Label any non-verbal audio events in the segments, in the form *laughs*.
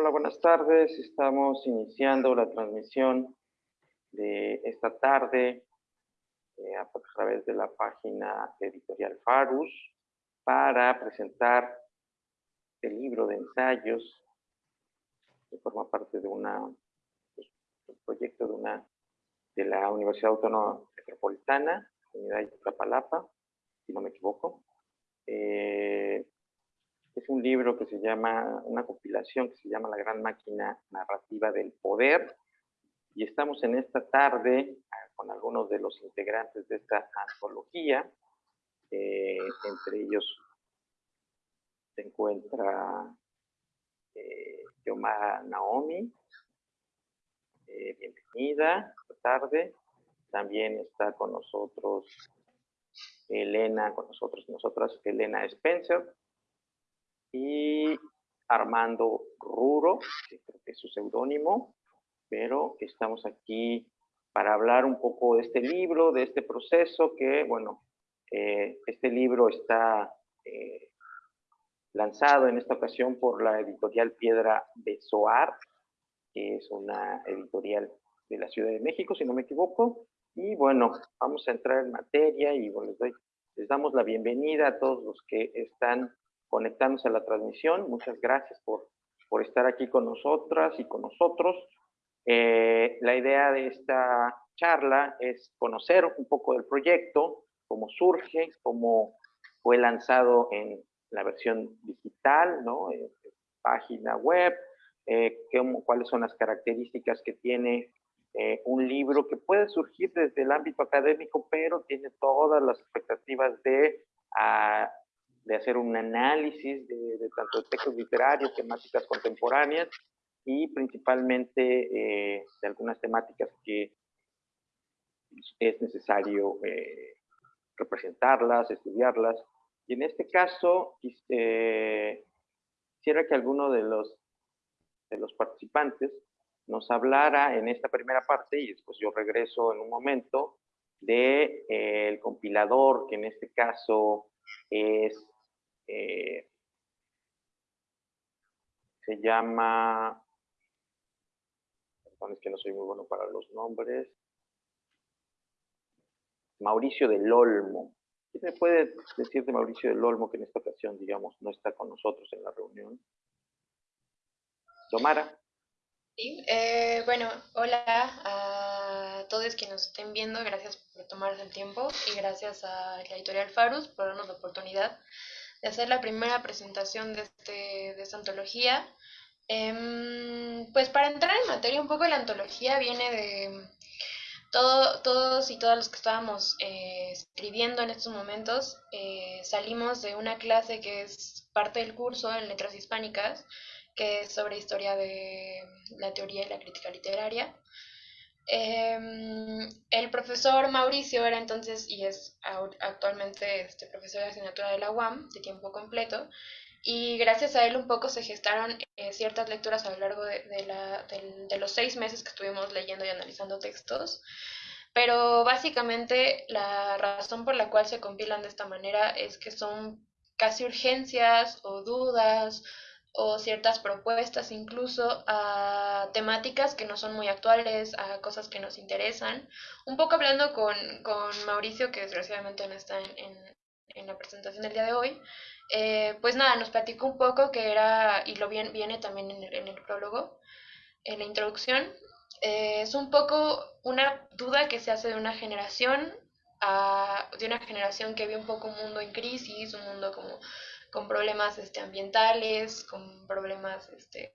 Hola, buenas tardes. Estamos iniciando la transmisión de esta tarde eh, a través de la página editorial Farus para presentar el libro de ensayos que forma parte de una pues, un proyecto de una de la Universidad Autónoma Metropolitana, Unidad de Iztapalapa, si no me equivoco. Eh, es un libro que se llama, una compilación que se llama La Gran Máquina Narrativa del Poder. Y estamos en esta tarde ah, con algunos de los integrantes de esta antología. Eh, entre ellos se encuentra eh, Yomara Naomi. Eh, bienvenida, esta tarde. También está con nosotros Elena, con nosotros, nosotras, Elena Spencer y Armando Ruro, que creo que es su seudónimo, pero estamos aquí para hablar un poco de este libro, de este proceso que, bueno, eh, este libro está eh, lanzado en esta ocasión por la editorial Piedra de Soar, que es una editorial de la Ciudad de México, si no me equivoco. Y bueno, vamos a entrar en materia y bueno, les, les damos la bienvenida a todos los que están conectándose a la transmisión. Muchas gracias por, por estar aquí con nosotras y con nosotros. Eh, la idea de esta charla es conocer un poco del proyecto, cómo surge, cómo fue lanzado en la versión digital, ¿no? Página web, eh, cuáles son las características que tiene eh, un libro que puede surgir desde el ámbito académico, pero tiene todas las expectativas de ah, de hacer un análisis de, tanto de textos literarios, temáticas contemporáneas y principalmente eh, de algunas temáticas que es necesario eh, representarlas, estudiarlas. Y en este caso, eh, quisiera que alguno de los, de los participantes nos hablara en esta primera parte, y después yo regreso en un momento, de el compilador, que en este caso es eh, se llama, perdón, es que no soy muy bueno para los nombres, Mauricio del Olmo. ¿Qué me puede decir de Mauricio del Olmo que en esta ocasión, digamos, no está con nosotros en la reunión? Tomara. Sí, eh, bueno, hola a todos que nos estén viendo, gracias por tomarse el tiempo y gracias a la editorial Farus por darnos la oportunidad de hacer la primera presentación de, este, de esta antología. Em, pues para entrar en materia, un poco la antología viene de todo, todos y todas los que estábamos eh, escribiendo en estos momentos, eh, salimos de una clase que es parte del curso en Letras Hispánicas, que es sobre historia de la teoría y la crítica literaria. Em, el profesor Mauricio era entonces y es actualmente este profesor de asignatura de la UAM de tiempo completo y gracias a él un poco se gestaron eh, ciertas lecturas a lo largo de, de, los seis meses que estuvimos leyendo y analizando textos. Pero básicamente la razón por la cual se compilan de esta manera es que son casi urgencias o dudas o ciertas propuestas incluso a temáticas que no son muy actuales, a cosas que nos interesan. Un poco hablando con, con Mauricio, que desgraciadamente no está en, en, la presentación del día de hoy, eh, pues nada, nos platicó un poco que era, y lo viene, viene también en el, en el prólogo, en la introducción, eh, es un poco una duda que se hace de una generación a, de una generación que ve un poco un mundo en crisis, un mundo como con problemas este, ambientales, con problemas, este,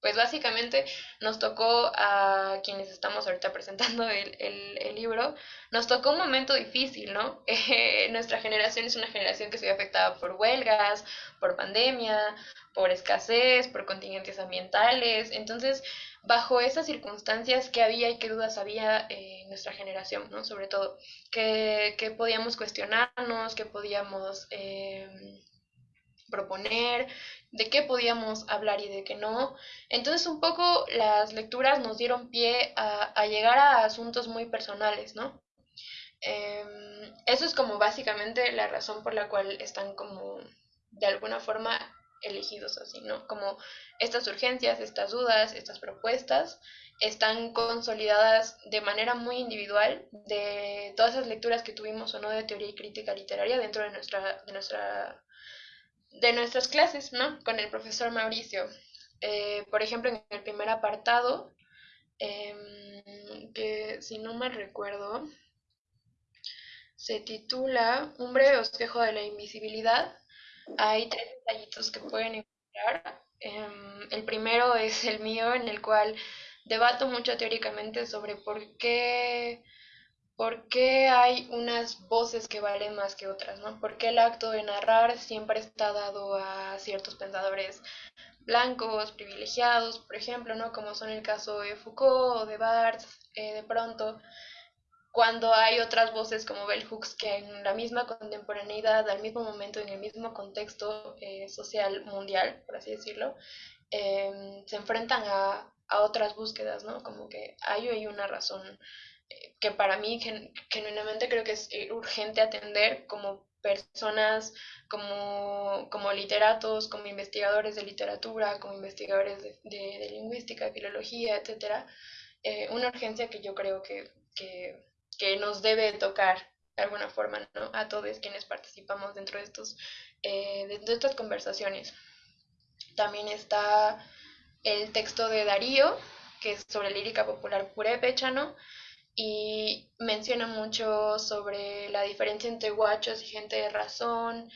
pues básicamente nos tocó a quienes estamos ahorita presentando el, el, libro, nos tocó un momento difícil, ¿no? *laughs* nuestra generación es una generación que se ve afectada por huelgas, por pandemia, por escasez, por contingentes ambientales, entonces bajo esas circunstancias, ¿qué había y qué dudas había en nuestra generación, ¿no? Sobre todo, que, que podíamos cuestionarnos, que podíamos... Eh, proponer, de qué podíamos hablar y de qué no. Entonces un poco las lecturas nos dieron pie a, llegar a asuntos muy personales, ¿no? Em, eso es como básicamente la razón por la cual están como de alguna forma elegidos así, ¿no? Como estas urgencias, estas dudas, estas propuestas están consolidadas de manera muy individual de todas esas lecturas que tuvimos o no de teoría y crítica literaria dentro de nuestra, de nuestra de nuestras clases, ¿no? Con el profesor Mauricio. Eh, por ejemplo, en el primer apartado, em, que si no me recuerdo, se titula Un breve bosquejo de la invisibilidad. Hay tres detallitos que pueden encontrar. Em, el primero es el mío, en el cual debato mucho teóricamente sobre por qué ¿Por qué hay unas voces que valen más que otras? ¿no? ¿Por qué el acto de narrar siempre está dado a ciertos pensadores blancos, privilegiados, por ejemplo, ¿no? como son el caso de Foucault o de Barthes, eh, de pronto, cuando hay otras voces como Bell Hooks que en la misma contemporaneidad, al mismo momento, en el mismo contexto eh, social mundial, por así decirlo, em, se enfrentan a, a, otras búsquedas, ¿no? Como que hay, hay una razón que para mí genuinamente creo que es eh, urgente atender como personas, como, como literatos, como investigadores de literatura, como investigadores de, de, lingüística, filología, etcétera, eh, una urgencia que yo creo que, que, que, nos debe tocar de alguna forma ¿no? a todos quienes participamos dentro de, estos, eh, de estas conversaciones. También está el texto de Darío, que es sobre lírica popular purépecha, ¿no? Y menciona mucho sobre la diferencia entre guachos y gente de razón,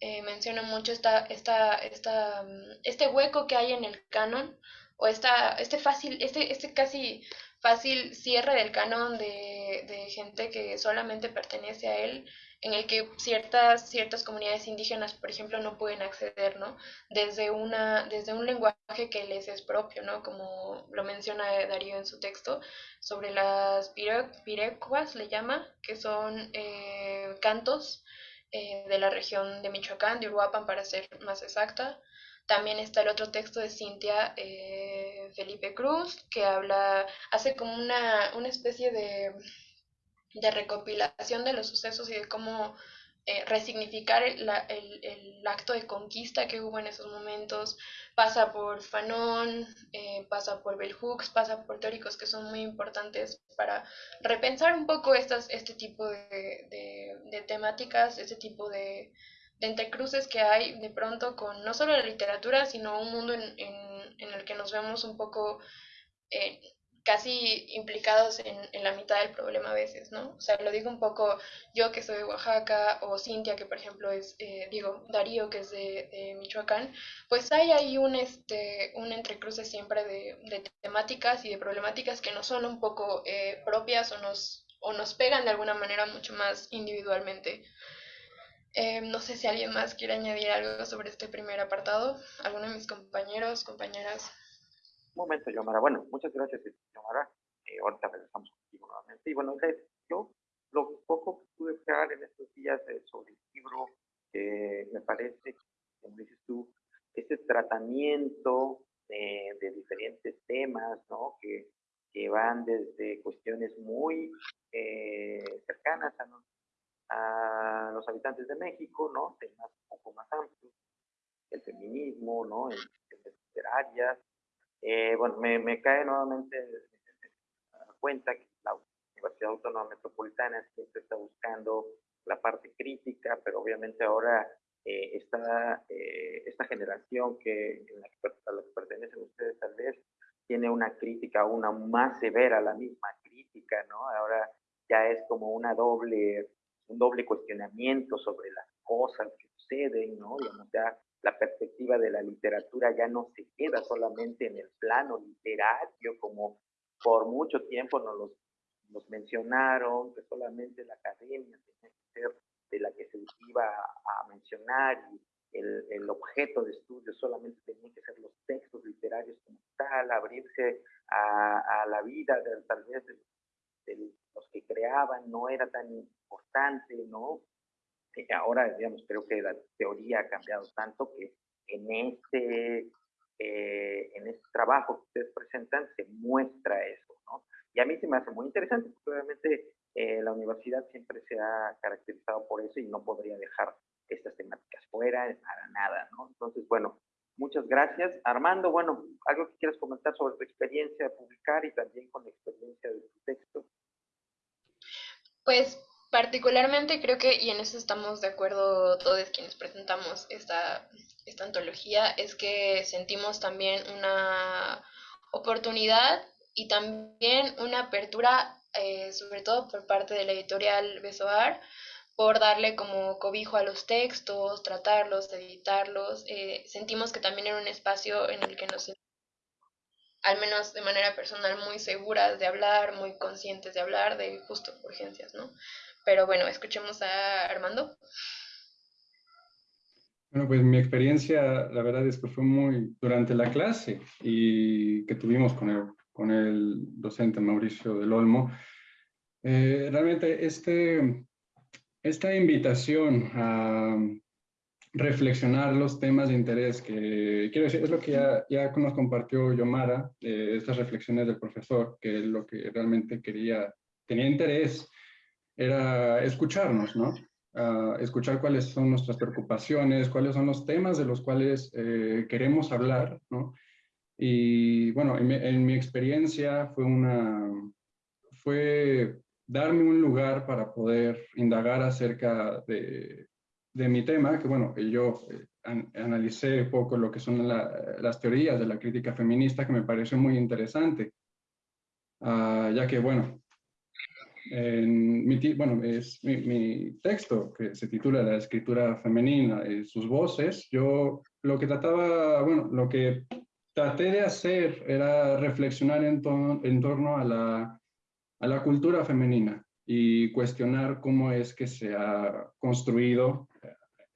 eh, menciona mucho esta, esta, esta, mm, este hueco que hay en el canon, o esta, este fácil, este, este casi fácil cierre del canon de, de gente que solamente pertenece a él, en el que ciertas, ciertas comunidades indígenas, por ejemplo, no pueden acceder, ¿no? Desde, una, desde un lenguaje que les es propio, ¿no? Como lo menciona Darío en su texto, sobre las pirecuas, le llama, que son eh, cantos eh, de la región de Michoacán, de Uruapan para ser más exacta. También está el otro texto de Cintia eh, Felipe Cruz, que habla, hace como una, una especie de de recopilación de los sucesos y de cómo eh, resignificar el, el, acto de conquista que hubo en esos momentos. Pasa por Fanon, eh, pasa por Bell Hooks, pasa por teóricos que son muy importantes para repensar un poco estas, este tipo de, de, temáticas, este tipo de, de, entrecruces que hay de pronto con no solo la literatura, sino un mundo en, en, en el que nos vemos un poco... Eh, casi implicados en, en, la mitad del problema a veces, ¿no? O sea, lo digo un poco yo que soy de Oaxaca o Cintia que por ejemplo es, eh, digo, Darío que es de, de, Michoacán, pues hay ahí un, este, un entrecruce siempre de, de temáticas y de problemáticas que no son un poco eh, propias o nos, o nos pegan de alguna manera mucho más individualmente. Eh, no sé si alguien más quiere añadir algo sobre este primer apartado, alguno de mis compañeros, compañeras. Un momento, Yomara. Bueno, muchas gracias, Yomara. Eh, ahorita regresamos contigo nuevamente. Y bueno, yo lo poco que pude crear en estos días eh, sobre el libro, me parece, como dices tú, ese tratamiento de, de diferentes temas, ¿no? Que, que, van desde cuestiones muy eh, cercanas a, los habitantes de México, ¿no? Temas un poco más amplios, el feminismo, ¿no? En, en literarias, eh, bueno, me, me, cae nuevamente cuenta que la Universidad Autónoma Metropolitana siempre está buscando la parte crítica, pero obviamente ahora eh, esta, eh, esta generación que, en la que, a la que pertenecen ustedes tal vez tiene una crítica una más severa, la misma crítica, ¿no? Ahora ya es como una doble, un doble cuestionamiento sobre las cosas que suceden, ¿no? Digamos, ya la perspectiva de la literatura ya no se queda solamente en el plano literario, como por mucho tiempo nos los, nos mencionaron, que solamente la academia tenía que ser de la que se iba a, mencionar y el, el, objeto de estudio solamente tenía que ser los textos literarios como tal, abrirse a, a la vida de, tal vez de, de los que creaban no era tan importante, ¿no? Ahora, digamos, creo que la teoría ha cambiado tanto que en este, eh, en este trabajo que ustedes presentan se muestra eso, ¿no? Y a mí se me hace muy interesante, porque obviamente eh, la universidad siempre se ha caracterizado por eso y no podría dejar estas temáticas fuera para nada, ¿no? Entonces, bueno, muchas gracias. Armando, bueno, algo que quieras comentar sobre tu experiencia de publicar y también con la experiencia de tu texto. Pues particularmente creo que, y en eso estamos de acuerdo todos quienes presentamos esta, esta antología, es que sentimos también una oportunidad y también una apertura, eh, sobre todo por parte de la editorial Besoar, por darle como cobijo a los textos, tratarlos, editarlos. Eh, sentimos que también era un espacio en el que nos, al menos de manera personal, muy seguras de hablar, muy conscientes de hablar de justo urgencias, ¿no? Pero bueno, escuchemos a Armando. Bueno, pues mi experiencia, la verdad es que fue muy durante la clase y que tuvimos con el, con el docente Mauricio del Olmo. Eh, realmente este, esta invitación a reflexionar los temas de interés que, quiero decir, es lo que ya, ya nos compartió Yomara, eh, estas reflexiones del profesor, que es lo que realmente quería, tenía interés, era escucharnos, ¿no? escuchar cuáles son nuestras preocupaciones, cuáles son los temas de los cuales eh, queremos hablar, ¿no? Y bueno, en mi, experiencia fue una, fue darme un lugar para poder indagar acerca de, de mi tema, que bueno, yo eh, analicé poco lo que son las teorías de la crítica feminista, que me pareció muy interesante, ah, ya que bueno, en mi, bueno, es mi, texto que se titula La escritura femenina y sus voces, yo lo que trataba, bueno, lo que traté de hacer era reflexionar en, en torno a la, a la cultura femenina y cuestionar cómo es que se ha construido,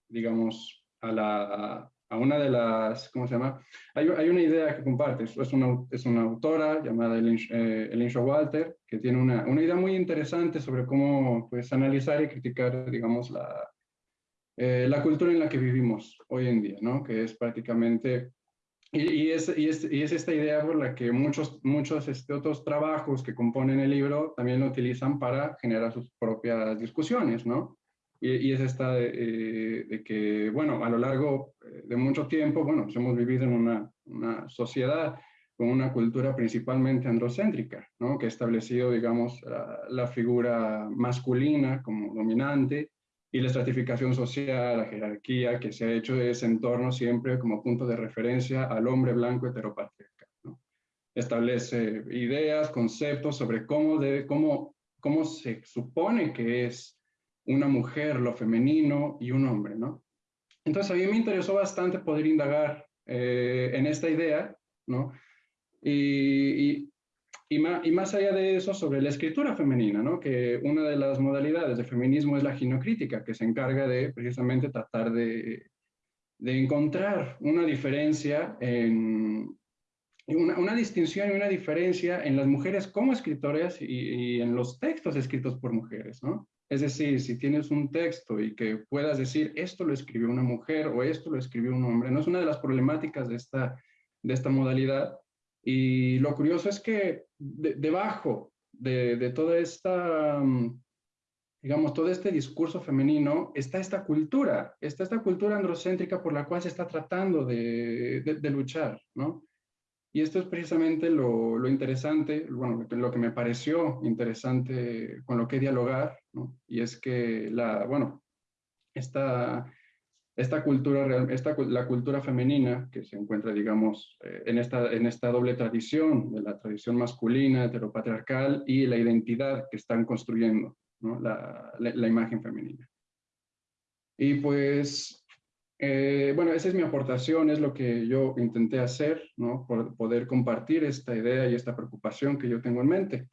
digamos, a la, a una de las, ¿cómo se llama? Hay, hay una idea que comparte, es una, es una autora llamada Elinsha eh, Walter, que tiene una, una, idea muy interesante sobre cómo pues, analizar y criticar, digamos, la, eh, la cultura en la que vivimos hoy en día, ¿no? Que es prácticamente, y, y, es, y, es, y es, esta idea por la que muchos, muchos este, otros trabajos que componen el libro también lo utilizan para generar sus propias discusiones, ¿no? Y, es esta eh, de, que, bueno, a lo largo eh, de mucho tiempo, bueno, pues hemos vivido en una, una sociedad con una cultura principalmente androcéntrica, ¿no? que ha establecido, digamos, la, figura masculina como dominante y la estratificación social, la jerarquía que se ha hecho de ese entorno siempre como punto de referencia al hombre blanco heteropatriarcal. Establece ideas, conceptos sobre cómo, debe, cómo, cómo se supone que es una mujer, lo femenino y un hombre, ¿no? Entonces a mí me interesó bastante poder indagar eh, en esta idea, ¿no? Y, y, más, allá de eso, sobre la escritura femenina, ¿no? Que una de las modalidades de feminismo es la ginocrítica, que se encarga de precisamente tratar de, de encontrar una diferencia en, una, una, distinción y una diferencia en las mujeres como escritoras y, y, en los textos escritos por mujeres, ¿no? Es decir, si tienes un texto y que puedas decir esto lo escribió una mujer o esto lo escribió un hombre, no es una de las problemáticas de esta, de esta modalidad. Y lo curioso es que debajo de, de, toda esta, mm, digamos, todo este discurso femenino está esta cultura, está esta cultura androcéntrica por la cual se está tratando de, de luchar, ¿no? Y esto es precisamente lo, lo, interesante, bueno, lo que me pareció interesante con lo que dialogar, ¿no? y es que la, bueno, esta, esta cultura, esta, la cultura femenina que se encuentra, digamos, eh, en, esta, en esta doble tradición, de la tradición masculina, heteropatriarcal, y la identidad que están construyendo, la, la imagen femenina. Y pues eh, bueno, esa es mi aportación, es lo que yo intenté hacer, ¿no? Por poder compartir esta idea y esta preocupación que yo tengo en mente.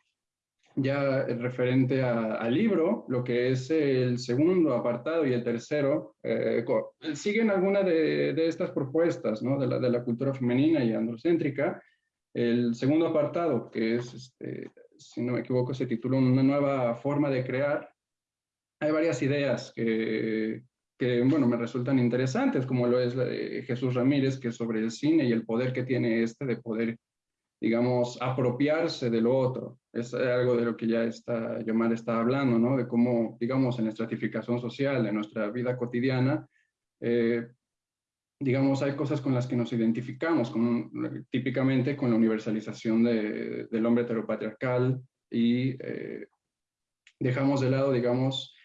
Ya referente al libro, lo que es el segundo apartado y el tercero, eh, siguen algunas de, de, estas propuestas, ¿no? De la, de la, cultura femenina y androcéntrica. El segundo apartado, que es, este, si no me equivoco, se titula Una nueva forma de crear. Hay varias ideas que que, bueno, me resultan interesantes, como lo es Jesús Ramírez, que es sobre el cine y el poder que tiene este de poder, digamos, apropiarse de lo otro. Es algo de lo que ya está, Yomar está hablando, ¿no? De cómo, digamos, en la estratificación social de nuestra vida cotidiana, eh, digamos, hay cosas con las que nos identificamos, con, típicamente con la universalización de, del hombre heteropatriarcal y eh, dejamos de lado, digamos,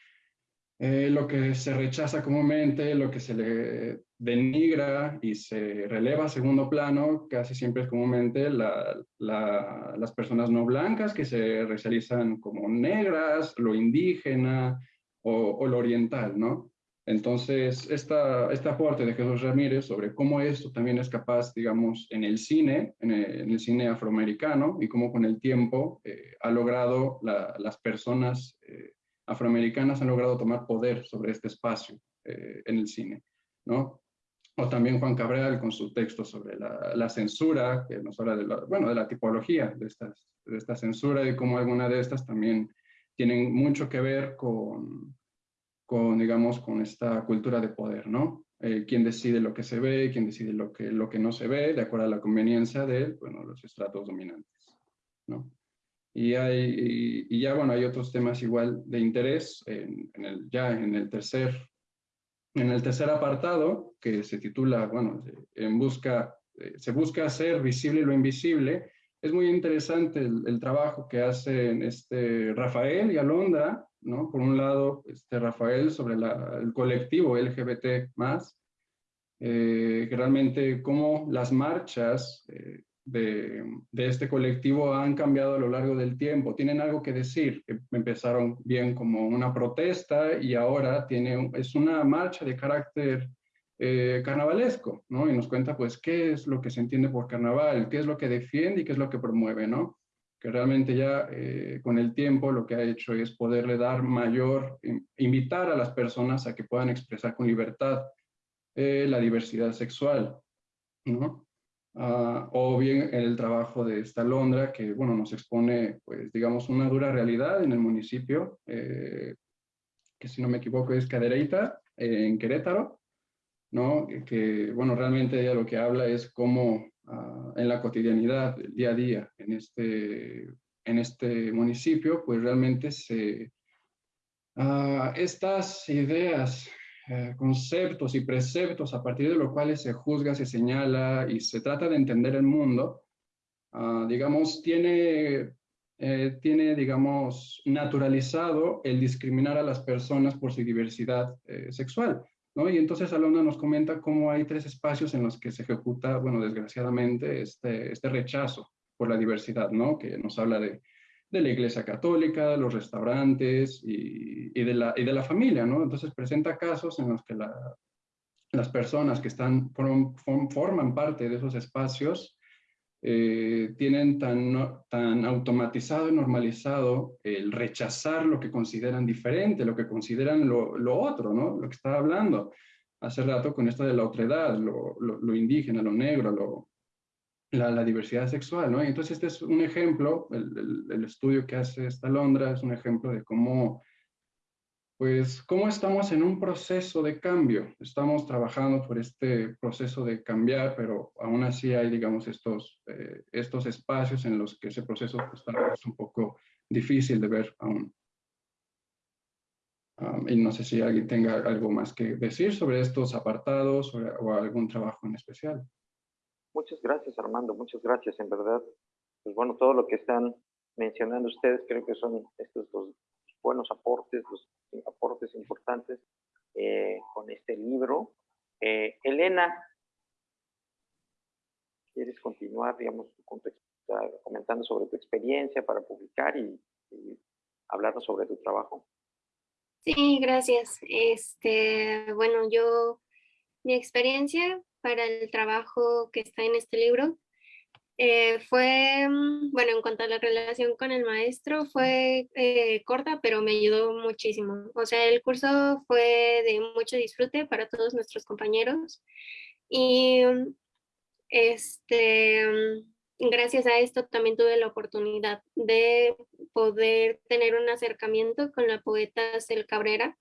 eh, lo que se rechaza comúnmente, lo que se le denigra y se releva a segundo plano, casi siempre es comúnmente las personas no blancas que se realizan como negras, lo indígena o, o lo oriental, ¿no? Entonces, esta, este aporte de Jesús Ramírez sobre cómo esto también es capaz, digamos, en el cine, en el, cine afroamericano, y cómo con el tiempo eh, ha logrado, las personas eh, afroamericanas han logrado tomar poder sobre este espacio eh, en el cine, ¿no? O también Juan Cabral con su texto sobre la, censura, que nos habla de la, bueno, de la tipología de, estas, de esta censura y cómo algunas de estas también tienen mucho que ver con con, digamos, con esta cultura de poder, ¿no? Eh, quién decide lo que se ve, quién decide lo que, lo que no se ve, de acuerdo a la conveniencia de, bueno, los estratos dominantes, ¿no? Y, hay, y, ya, bueno, hay otros temas igual de interés, en, el, ya en el tercer, en el tercer apartado, que se titula, bueno, en busca, eh, se busca hacer visible lo invisible, es muy interesante el, trabajo que hacen este Rafael y Alondra, ¿no? Por un lado, este, Rafael sobre el colectivo LGBT+, eh, que realmente cómo las marchas eh, de, este colectivo han cambiado a lo largo del tiempo. Tienen algo que decir, empezaron bien como una protesta y ahora tiene, es una marcha de carácter eh, carnavalesco, ¿no? Y nos cuenta, pues, qué es lo que se entiende por carnaval, qué es lo que defiende y qué es lo que promueve, ¿no? que realmente ya eh, con el tiempo lo que ha hecho es poderle dar mayor, invitar a las personas a que puedan expresar con libertad eh, la diversidad sexual, ¿no? Ah, o bien el trabajo de esta Londra, que, bueno, nos expone, pues, digamos, una dura realidad en el municipio, eh, que si no me equivoco es Cadereyta, en Querétaro, ¿no? Que, bueno, realmente ella lo que habla es cómo Ah, en la cotidianidad, día a día, en este, en este municipio, pues realmente se, uh, estas ideas, eh, conceptos y preceptos a partir de los cuales se juzga, se señala y se trata de entender el mundo, uh, digamos, tiene, eh, tiene, digamos, naturalizado el discriminar a las personas por su diversidad eh, sexual. Y entonces Alondra nos comenta cómo hay tres espacios en los que se ejecuta, bueno, desgraciadamente, este, este rechazo por la diversidad, ¿no? Que nos habla de, de la Iglesia Católica, los restaurantes y, y, de la, y de la familia, ¿no? Entonces presenta casos en los que la, las personas que están, forman parte de esos espacios eh, tienen tan, tan automatizado y normalizado el rechazar lo que consideran diferente, lo que consideran lo, lo otro, ¿no? Lo que estaba hablando hace rato con esto de la otredad, lo, lo, indígena, lo negro, lo, la, diversidad sexual, ¿no? Y entonces este es un ejemplo, el, estudio que hace esta Londra es un ejemplo de cómo pues, ¿cómo estamos en un proceso de cambio? Estamos trabajando por este proceso de cambiar, pero aún así hay, digamos, estos, eh, estos espacios en los que ese proceso está un poco difícil de ver aún. Um, y no sé si alguien tenga algo más que decir sobre estos apartados o, algún trabajo en especial. Muchas gracias, Armando. Muchas gracias, en verdad. Pues bueno, todo lo que están mencionando ustedes creo que son estos dos buenos aportes, los aportes importantes eh, con este libro. Eh, Elena, ¿quieres continuar, digamos, comentando sobre tu experiencia para publicar y, y hablarnos sobre tu trabajo? Sí, gracias. Este, bueno, yo, mi experiencia para el trabajo que está en este libro. Eh, fue, mm, bueno, en cuanto a la relación con el maestro, fue eh, corta, pero me ayudó muchísimo. O sea, el curso fue de mucho disfrute para todos nuestros compañeros. Y mm, este, mm, gracias a esto también tuve la oportunidad de poder tener un acercamiento con la poeta Cel Cabrera.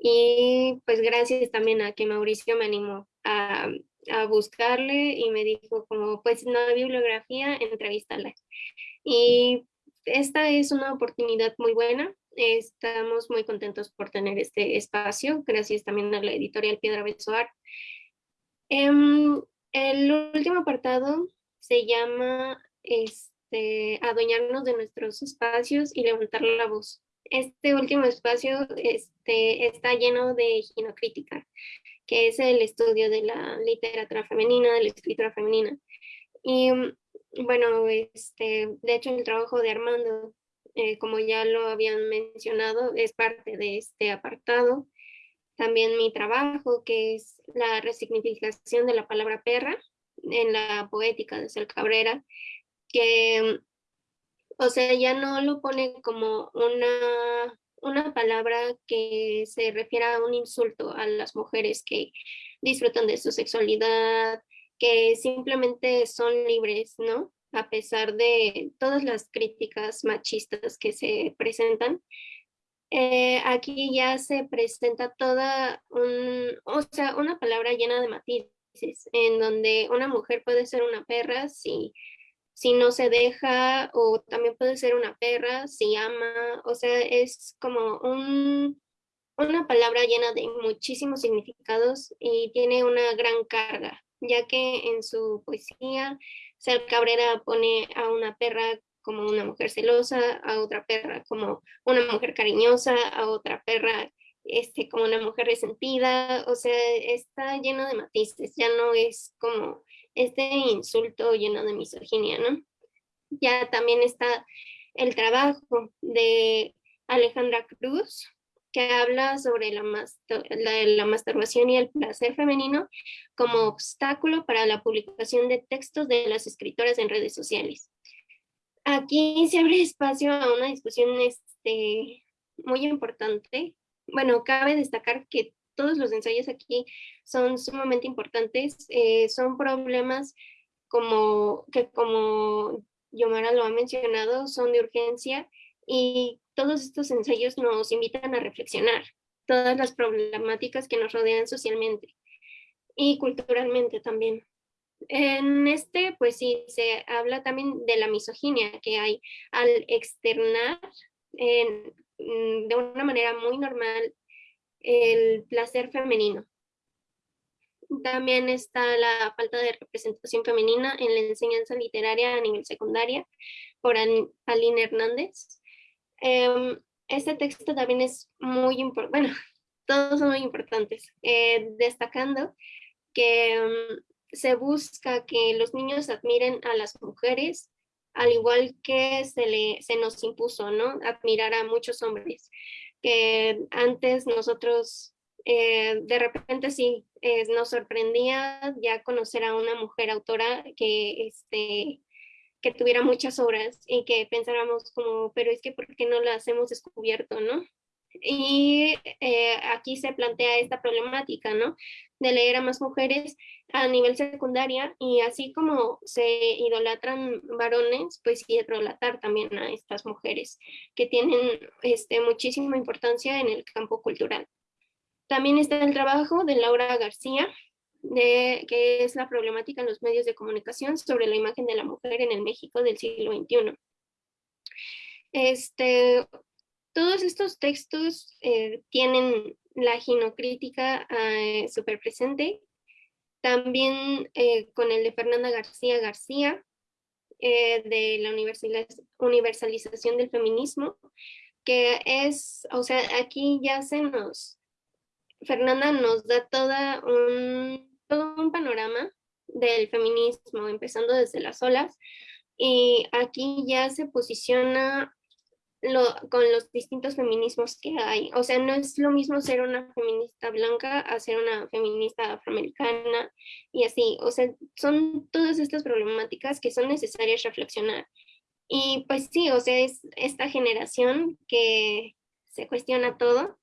Y pues gracias también a que Mauricio me animó a buscarle y me dijo como, pues no hay bibliografía, entrevístala. Y esta es una oportunidad muy buena. Estamos muy contentos por tener este espacio. Gracias también a la editorial Piedra Besoar. Em, el último apartado se llama este, adueñarnos de nuestros espacios y levantar la voz. Este último espacio este, está lleno de ginocrítica, que es el estudio de la literatura femenina, de la escritura femenina. Y bueno, este, de hecho el trabajo de Armando, eh, como ya lo habían mencionado, es parte de este apartado. También mi trabajo, que es la resignificación de la palabra perra en la poética de Cel Cabrera, que, o sea, ya no lo pone como una, una palabra que se refiera a un insulto a las mujeres que disfrutan de su sexualidad, que simplemente son libres, ¿no? A pesar de todas las críticas machistas que se presentan, eh, aquí ya se presenta toda un, o sea, una palabra llena de matices, en donde una mujer puede ser una perra si, si no se deja, o también puede ser una perra si ama, o sea, es como un, una palabra llena de muchísimos significados y tiene una gran carga ya que en su poesía Sal Cabrera pone a una perra como una mujer celosa, a otra perra como una mujer cariñosa, a otra perra este, como una mujer resentida, o sea, está lleno de matices, ya no es como este insulto lleno de misoginia, ¿no? Ya también está el trabajo de Alejandra Cruz, que habla sobre la, masturbación y el placer femenino como obstáculo para la publicación de textos de las escritoras en redes sociales. Aquí se abre espacio a una discusión este, muy importante. Bueno, cabe destacar que todos los ensayos aquí son sumamente importantes. Eh, son problemas como que como Yomara lo ha mencionado, son de urgencia y todos estos ensayos nos invitan a reflexionar todas las problemáticas que nos rodean socialmente y culturalmente también. En este, pues sí, se habla también de la misoginia que hay al externar mm, de una manera muy normal el placer femenino. También está la falta de representación femenina en la enseñanza literaria a nivel secundaria por Aline Hernández. Em, este texto también es muy importante, bueno, *laughs* todos son muy importantes, eh, destacando que em, se busca que los niños admiren a las mujeres, al igual que se, le, se nos impuso, ¿no? Admirar a muchos hombres, que antes nosotros eh, de repente sí eh, nos sorprendía ya conocer a una mujer autora que este, que tuviera muchas obras y que pensáramos como, pero es que ¿por qué no las hemos descubierto, no? Y eh, aquí se plantea esta problemática, ¿no? De leer a más mujeres a nivel secundaria y así como se idolatran varones, pues idolatar también a estas mujeres que tienen este, muchísima importancia en el campo cultural. También está el trabajo de Laura García, de qué es la problemática en los medios de comunicación sobre la imagen de la mujer en el México del siglo XXI. Este, todos estos textos eh, tienen la ginocrítica eh, súper presente, también eh, con el de Fernanda García García, de la universalización del feminismo, que es, o sea, aquí ya se nos, Fernanda nos da toda un todo un panorama del feminismo, empezando desde las olas, y aquí ya se posiciona lo, con los distintos feminismos que hay. O sea, no es lo mismo ser una feminista blanca a ser una feminista afroamericana y así. O sea, son todas estas problemáticas que son necesarias reflexionar. Y pues sí, o sea, es esta generación que se cuestiona todo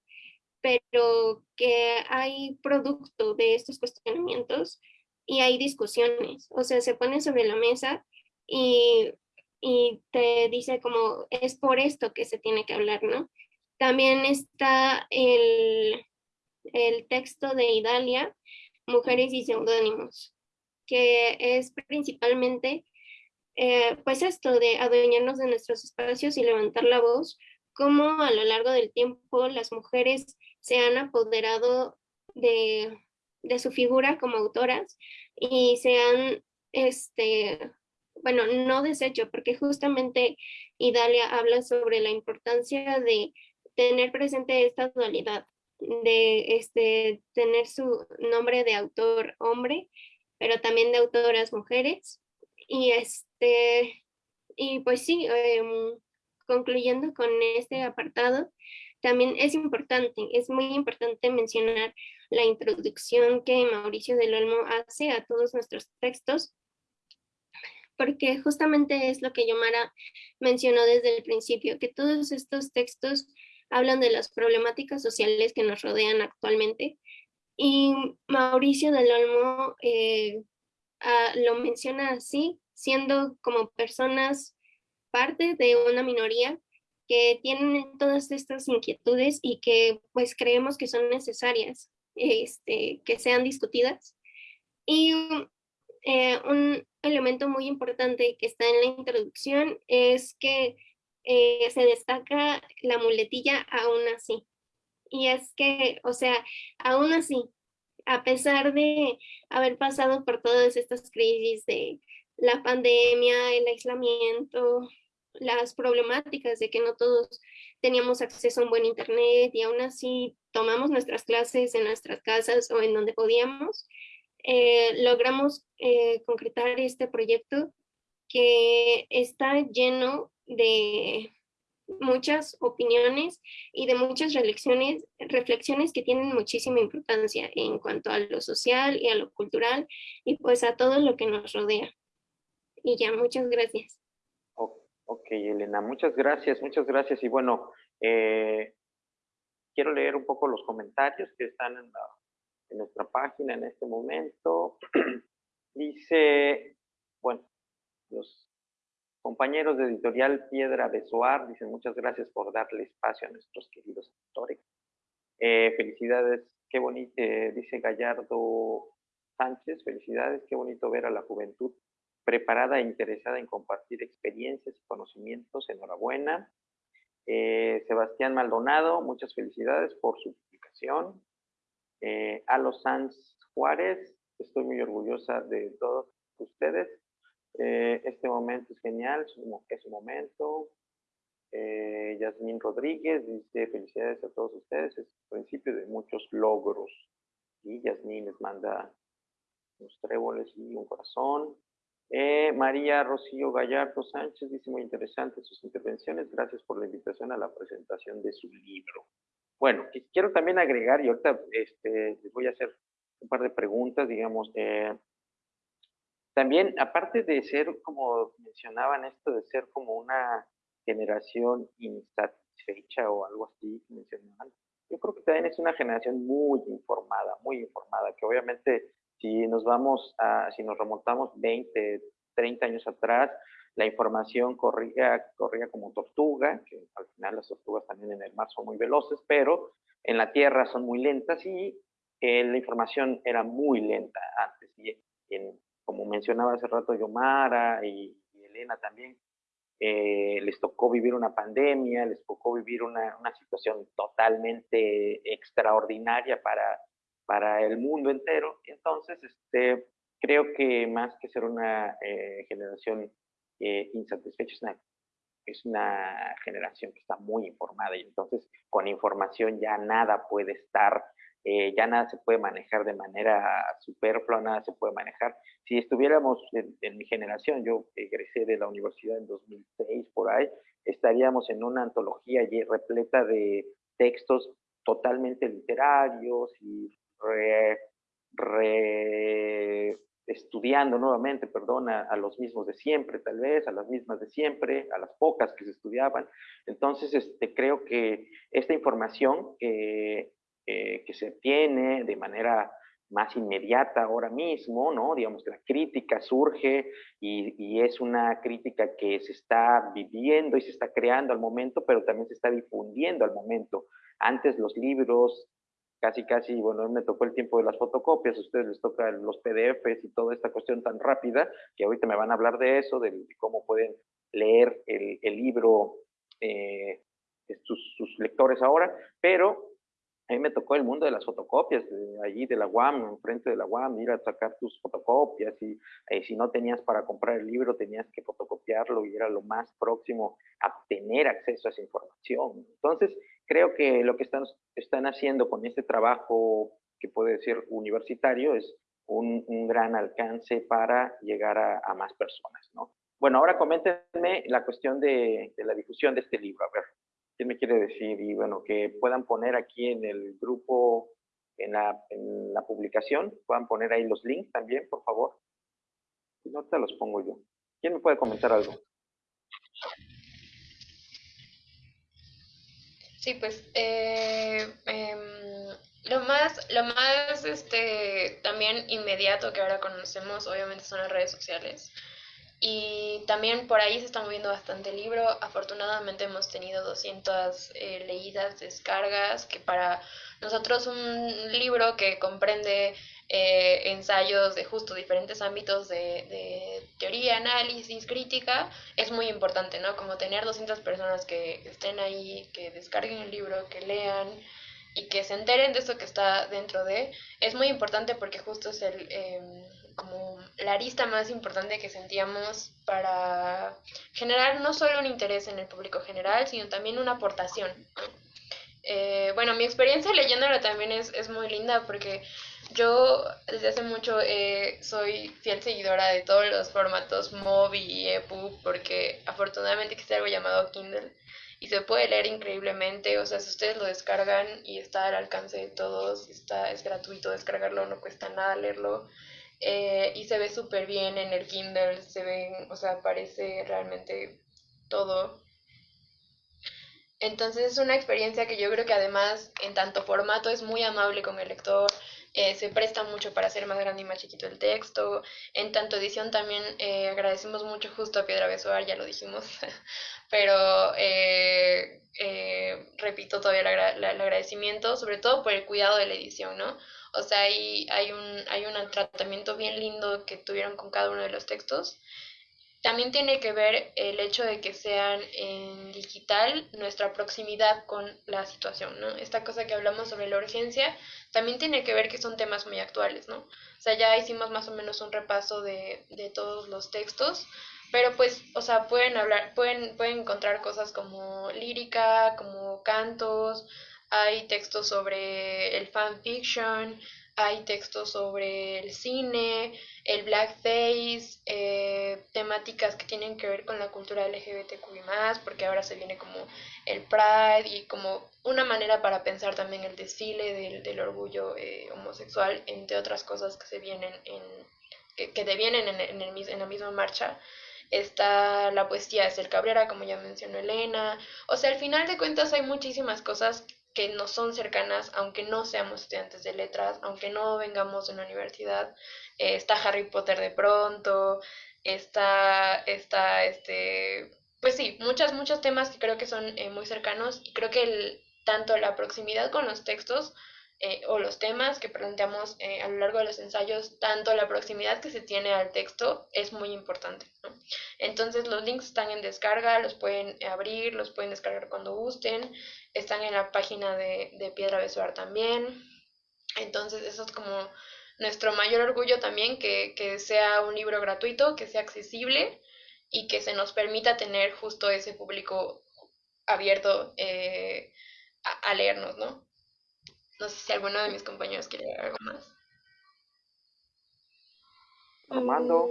pero que hay producto de estos cuestionamientos y hay discusiones, o sea, se pone sobre la mesa y, y te dice como es por esto que se tiene que hablar, ¿no? También está el, el texto de Idalia, Mujeres y Seudónimos, que es principalmente eh, pues esto de adueñarnos de nuestros espacios y levantar la voz, como a lo largo del tiempo las mujeres se han apoderado de, de su figura como autoras y se han, este, bueno, no deshecho, porque justamente Idalia habla sobre la importancia de tener presente esta dualidad, de este, tener su nombre de autor hombre, pero también de autoras mujeres. Y, este, y pues sí, em, concluyendo con este apartado, también es importante, es muy importante mencionar la introducción que Mauricio del Olmo hace a todos nuestros textos, porque justamente es lo que Yomara mencionó desde el principio, que todos estos textos hablan de las problemáticas sociales que nos rodean actualmente. Y Mauricio del Olmo eh, ah, lo menciona así, siendo como personas parte de una minoría que tienen todas estas inquietudes y que pues creemos que son necesarias este, que sean discutidas. Y eh, un elemento muy importante que está en la introducción es que eh, se destaca la muletilla aún así. Y es que, o sea, aún así, a pesar de haber pasado por todas estas crisis de la pandemia, el aislamiento, las problemáticas de que no todos teníamos acceso a un buen internet y aún así tomamos nuestras clases en nuestras casas o en donde podíamos, eh, logramos eh, concretar este proyecto que está lleno de muchas opiniones y de muchas reflexiones, reflexiones que tienen muchísima importancia en cuanto a lo social y a lo cultural y pues a todo lo que nos rodea. Y ya, muchas gracias. Ok, Elena, muchas gracias, muchas gracias. Y bueno, eh, quiero leer un poco los comentarios que están en, en nuestra página en este momento. *clears throat* Dice, bueno, los compañeros de editorial Piedra Besoar dicen muchas gracias por darle espacio a nuestros queridos autores. Eh, felicidades, qué bonito, eh, dice Gallardo Sánchez, felicidades, qué bonito ver a la juventud preparada e interesada en compartir experiencias y conocimientos. Enhorabuena. Eh, Sebastián Maldonado, muchas felicidades por su publicación. Eh, Sanz Juárez, estoy muy orgullosa de todos ustedes. Eh, este momento es genial, es un momento. Eh, Yasmín Rodríguez dice felicidades a todos ustedes, es el principio de muchos logros. Y Yasmín les manda unos tréboles y un corazón. Eh, María Rocío Gallardo Sánchez dice muy interesantes sus intervenciones. Gracias por la invitación a la presentación de su libro. Bueno, quiero también agregar, y ahorita este, les voy a hacer un par de preguntas, digamos. Eh, también, aparte de ser, como mencionaban, esto de ser como una generación insatisfecha o algo así, mencionaban, yo creo que también es una generación muy informada, muy informada, que obviamente si nos vamos a, si nos remontamos 20, 30 años atrás, la información corría, corría como tortuga, que al final las tortugas también en el mar son muy veloces, pero en la tierra son muy lentas y eh, la información era muy lenta antes. Y como mencionaba hace rato Yomara y, Elena también, eh, les tocó vivir una pandemia, les tocó vivir una, una situación totalmente extraordinaria para, para el mundo entero. Entonces, este, creo que más que ser una eh, generación eh, insatisfecha, es una, es una generación que está muy informada y entonces con información ya nada puede estar, eh, ya nada se puede manejar de manera superflua, nada se puede manejar. Si estuviéramos en, en mi generación, yo egresé de la universidad en 2006 por ahí, estaríamos en una antología repleta de textos totalmente literarios y re, estudiando nuevamente, perdón, a, los mismos de siempre, tal vez, a las mismas de siempre, a las pocas que se estudiaban. Entonces, este, creo que esta información que se tiene de manera más inmediata ahora mismo, ¿no? Digamos que la crítica surge y, y, es una crítica que se está viviendo y se está creando al momento, pero también se está difundiendo al momento. Antes los libros casi, casi, bueno, me tocó el tiempo de las fotocopias, a ustedes les toca los PDFs y toda esta cuestión tan rápida, que ahorita me van a hablar de eso, de, cómo pueden leer el, libro eh, sus, sus, lectores ahora, pero a mí me tocó el mundo de las fotocopias, allí de la UAM, enfrente de la UAM, ir a sacar tus fotocopias y eh, si no tenías para comprar el libro tenías que fotocopiarlo y era lo más próximo a tener acceso a esa información. Entonces, creo que lo que están, haciendo con este trabajo que puede ser universitario es un, gran alcance para llegar a, más personas, ¿no? Bueno, ahora coméntenme la cuestión de, la difusión de este libro, a ver. ¿Qué me quiere decir? Y bueno, que puedan poner aquí en el grupo, en la, en la publicación, puedan poner ahí los links también, por favor. Si no, te los pongo yo. ¿Quién me puede comentar algo? Sí, pues eh, em, lo más, lo más este, también inmediato que ahora conocemos obviamente son las redes sociales. Y también por ahí se está moviendo bastante el libro. Afortunadamente hemos tenido 200 eh, leídas, descargas, que para nosotros un libro que comprende eh, ensayos de justo diferentes ámbitos de, teoría, análisis, crítica, es muy importante, ¿no? Como tener 200 personas que estén ahí, que descarguen el libro, que lean y que se enteren de esto que está dentro de, es muy importante porque justo es el... Eh, como la arista más importante que sentíamos para generar no solo un interés en el público general, sino también una aportación. Eh, bueno, mi experiencia leyéndola también es, es, muy linda porque yo desde hace mucho eh, soy fiel seguidora de todos los formatos MOBI y EPUB porque afortunadamente existe algo llamado Kindle y se puede leer increíblemente, o sea, si ustedes lo descargan y está al alcance de todos, está, es gratuito descargarlo, no cuesta nada leerlo. Eh, y se ve súper bien en el Kindle, se ven, o sea, aparece realmente todo. Entonces es una experiencia que yo creo que además en tanto formato es muy amable con el lector, eh, se presta mucho para hacer más grande y más chiquito el texto. En tanto edición también eh, agradecemos mucho justo a Piedra Besoar, ya lo dijimos, *laughs* pero repito todavía el agradecimiento, sobre todo por el cuidado de la edición, ¿no? O sea, hay, hay, un, hay un tratamiento bien lindo que tuvieron con cada uno de los textos. También tiene que ver el hecho de que sean en digital nuestra proximidad con la situación, ¿no? Esta cosa que hablamos sobre la urgencia también tiene que ver que son temas muy actuales, ¿no? O sea, ya hicimos más o menos un repaso de, de todos los textos, pero pues, o sea, pueden hablar, pueden, pueden encontrar cosas como lírica, como cantos, hay textos sobre el fanfiction, hay textos sobre el cine, el blackface, eh, temáticas que tienen que ver con la cultura LGBTQI+, porque ahora se viene como el Pride y como una manera para pensar también el desfile del, del orgullo eh, homosexual, entre otras cosas que se vienen en, que, que en, en, en la misma marcha está la poesía de Ser Cabrera, como ya mencionó Elena. O sea, al final de cuentas hay muchísimas cosas que nos son cercanas, aunque no seamos estudiantes de letras, aunque no vengamos de una universidad. Eh, está Harry Potter de pronto, está, está, este, pues sí, muchas, muchos temas que creo que son eh, muy cercanos y creo que el, tanto la proximidad con los textos eh, o los temas que planteamos a lo largo de los ensayos, tanto la proximidad que se tiene al texto es muy importante. Entonces los links están en descarga, los pueden abrir, los pueden descargar cuando gusten están en la página de, Piedra Besuar también. Entonces, eso es como nuestro mayor orgullo también, que, sea un libro gratuito, que sea accesible y que se nos permita tener justo ese público abierto eh, a, leernos, ¿no? No sé si alguno de mis compañeros quiere algo más. Armando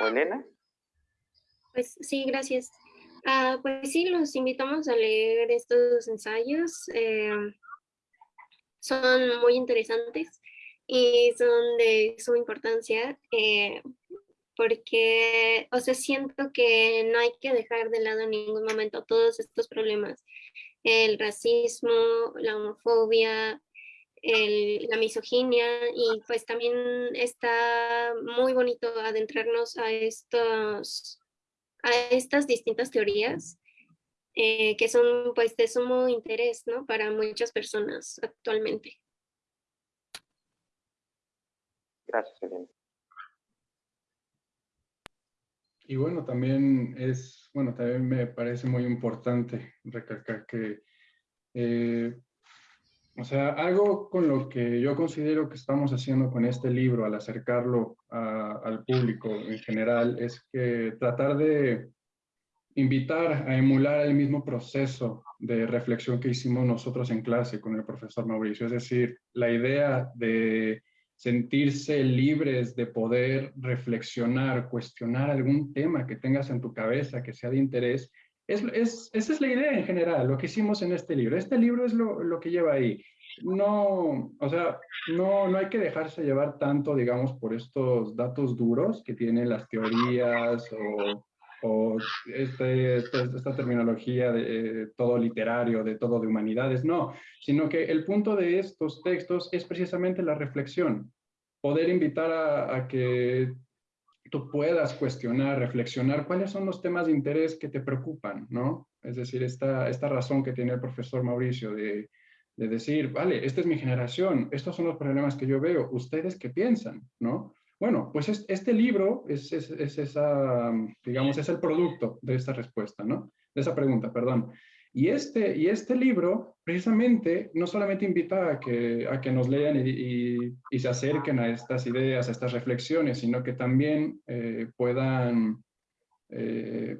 o Elena. Pues sí, gracias. Ah, pues sí, los invitamos a leer estos ensayos. Eh, son muy interesantes y son de suma importancia eh, porque, o sea, siento que no hay que dejar de lado en ningún momento todos estos problemas. El racismo, la homofobia, la misoginia y pues también está muy bonito adentrarnos a estos a estas distintas teorías eh, que son pues de sumo interés ¿no? para muchas personas actualmente. Gracias, Elena. Y bueno, también es, bueno, también me parece muy importante recalcar que eh, o sea, algo con lo que yo considero que estamos haciendo con este libro al acercarlo al público en general es que tratar de invitar a emular el mismo proceso de reflexión que hicimos nosotros en clase con el profesor Mauricio. Es decir, la idea de sentirse libres de poder reflexionar, cuestionar algún tema que tengas en tu cabeza que sea de interés. Es, es, esa es la idea en general, lo que hicimos en este libro. Este libro es lo, lo que lleva ahí. No, o sea, no, no hay que dejarse llevar tanto, digamos, por estos datos duros que tienen las teorías o o este, este, esta terminología de eh, todo literario, de todo de humanidades, no, sino que el punto de estos textos es precisamente la reflexión, poder invitar a, que tú puedas cuestionar, reflexionar cuáles son los temas de interés que te preocupan, ¿no? Es decir, esta, esta razón que tiene el profesor Mauricio de, de decir, vale, esta es mi generación, estos son los problemas que yo veo, ¿ustedes qué piensan, no? Bueno, pues este libro es, esa, digamos, es el producto de esta respuesta, ¿no? De esa pregunta, perdón. Y este, y este libro precisamente no solamente invita a que, a que nos lean y, se acerquen a estas ideas, a estas reflexiones, sino que también eh, puedan eh,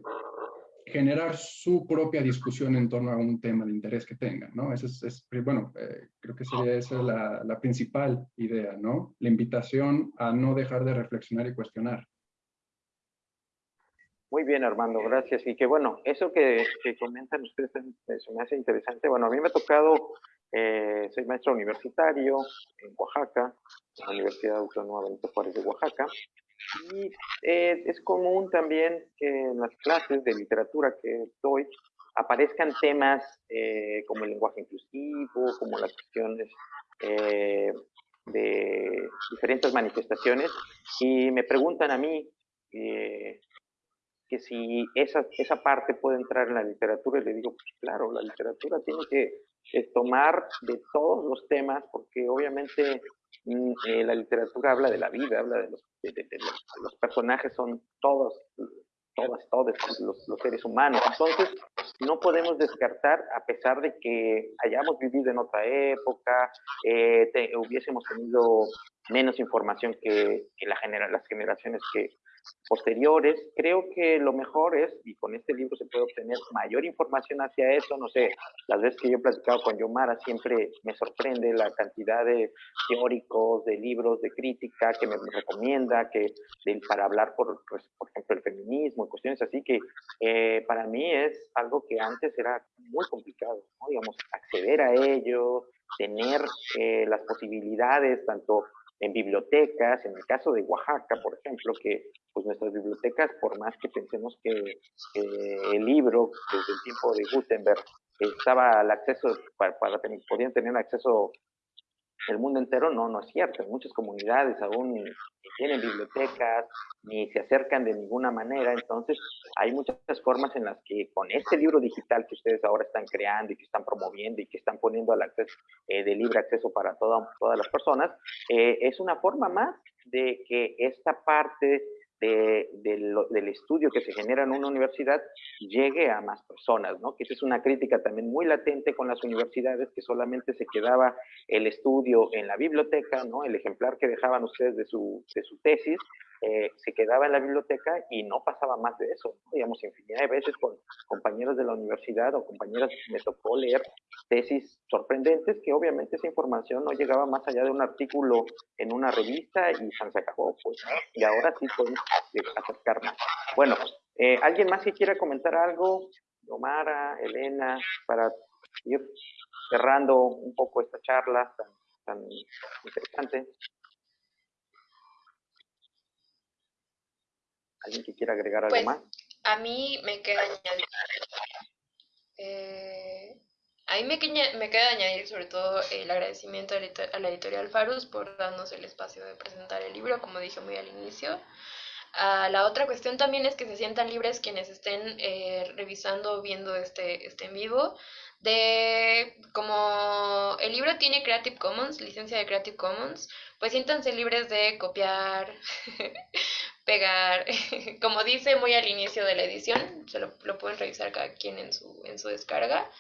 generar su propia discusión en torno a un tema de interés que tengan, ¿no? Esa es, bueno, eh, creo que sería esa la, la, principal idea, ¿no? La invitación a no dejar de reflexionar y cuestionar. Muy bien, Armando, gracias. Y que bueno, eso que, que comentan ustedes se me hace interesante. Bueno, a mí me ha tocado, eh, soy maestro universitario en Oaxaca, en la Universidad Autónoma Benito Juárez de Oaxaca, y eh, es común también que en las clases de literatura que doy aparezcan temas eh, como el lenguaje inclusivo, como las cuestiones eh, de diferentes manifestaciones, y me preguntan a mí que si esa, esa parte puede entrar en la literatura, y le digo, pues claro, la literatura tiene que tomar de todos los temas, porque obviamente eh, la literatura habla de la vida, habla de los, los, personajes, son todos, todas, todos los, los, seres humanos. Entonces, no podemos descartar, a pesar de que hayamos vivido en otra época, eh, hubiésemos tenido menos información que, que genera, las generaciones que, posteriores, creo que lo mejor es, y con este libro se puede obtener mayor información hacia eso, no sé, las veces que yo he platicado con Yomara siempre me sorprende la cantidad de teóricos, de libros, de crítica que me recomienda, que para hablar, por, pues, por ejemplo, el feminismo y cuestiones así, que eh, para mí es algo que antes era muy complicado, digamos, acceder a ello, tener eh, las posibilidades, tanto en bibliotecas, en el caso de Oaxaca, por ejemplo, que pues nuestras bibliotecas, por más que pensemos que, el libro desde el tiempo de Gutenberg estaba al acceso, para, para podían tener acceso el mundo entero, no, no es cierto. En muchas comunidades aún ni tienen bibliotecas, ni se acercan de ninguna manera. Entonces, hay muchas formas en las que con este libro digital que ustedes ahora están creando y que están promoviendo y que están poniendo al acceso eh, de libre acceso para todas las personas, eh, es una forma más de que esta parte de, del estudio que se genera en una universidad llegue a más personas, ¿no? Que esa es una crítica también muy latente con las universidades, que solamente se quedaba el estudio en la biblioteca, ¿no? El ejemplar que dejaban ustedes de su, de su tesis, eh, se quedaba en la biblioteca y no pasaba más de eso. Digamos, infinidad de veces con compañeros de la universidad o compañeras me tocó leer tesis sorprendentes que obviamente esa información no llegaba más allá de un artículo en una revista y se acabó, pues, Y ahora sí podemos acercar más. Bueno, eh, ¿alguien más que quiera comentar algo? Omara, Elena, para ir cerrando un poco esta charla tan interesante. ¿Alguien que quiera agregar algo pues, más? A mí me queda añadir. Eh, a mí me, me queda añadir sobre todo el agradecimiento a la editorial Farus por darnos el espacio de presentar el libro, como dije muy al inicio. La otra cuestión también es que se sientan libres quienes estén eh, revisando o viendo este, este en vivo. De como el libro tiene Creative Commons, licencia de Creative Commons, pues siéntanse libres de copiar, pegar, *laughs* como dice muy al inicio de la edición, se lo, pueden revisar cada quien en su, en su descarga.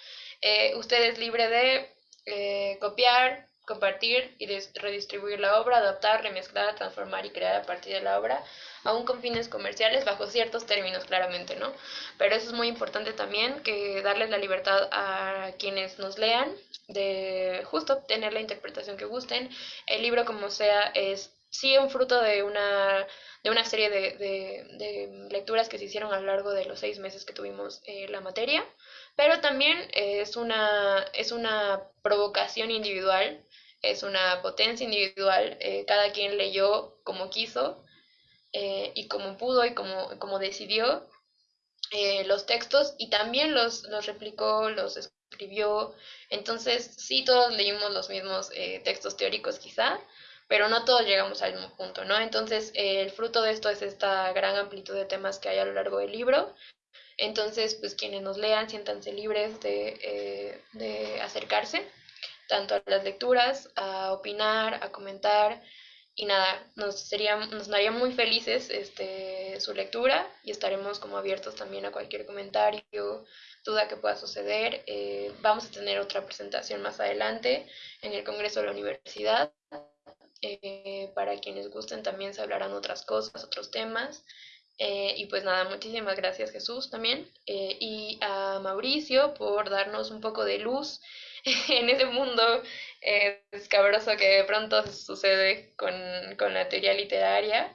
Eh, usted es libre de eh, copiar, compartir y redistribuir la obra, adaptar, remezclar, transformar y crear a partir de la obra, aún con fines comerciales, bajo ciertos términos claramente, ¿no? Pero eso es muy importante también, que darles la libertad a quienes nos lean de justo obtener la interpretación que gusten. El libro, como sea, es sí un fruto de una, de una serie de, de, lecturas que se hicieron a lo largo de los seis meses que tuvimos eh, la materia, pero también es, una, es una provocación individual, es una potencia individual, eh, cada quien leyó como quiso eh, y como pudo y como, como decidió los textos y también los, los replicó, los escribió, entonces sí todos leímos los mismos textos teóricos quizá, pero no todos llegamos al mismo punto, ¿no? Entonces, el fruto de esto es esta gran amplitud de temas que hay a lo largo del libro. Entonces, pues quienes nos lean, siéntanse libres de, eh, de acercarse tanto a las lecturas, a opinar, a comentar, y nada, nos, sería, nos daría muy felices este, su lectura y estaremos como abiertos también a cualquier comentario, duda que pueda suceder. Eh, vamos a tener otra presentación más adelante en el Congreso de la Universidad eh, para quienes gusten también se hablarán otras cosas, otros temas. Eh, y pues nada, muchísimas gracias Jesús también eh, y a Mauricio por darnos un poco de luz *laughs* en ese mundo escabroso que de pronto sucede con, con, la teoría literaria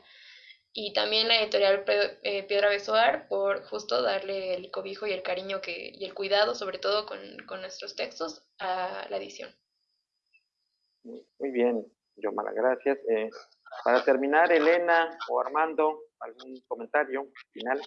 y también la editorial Piedra Besoar por justo darle el cobijo y el cariño que, y el cuidado sobre todo con, con nuestros textos a la edición. Muy bien, yo malas gracias. Eh, para terminar, Elena o Armando, ¿algún comentario final?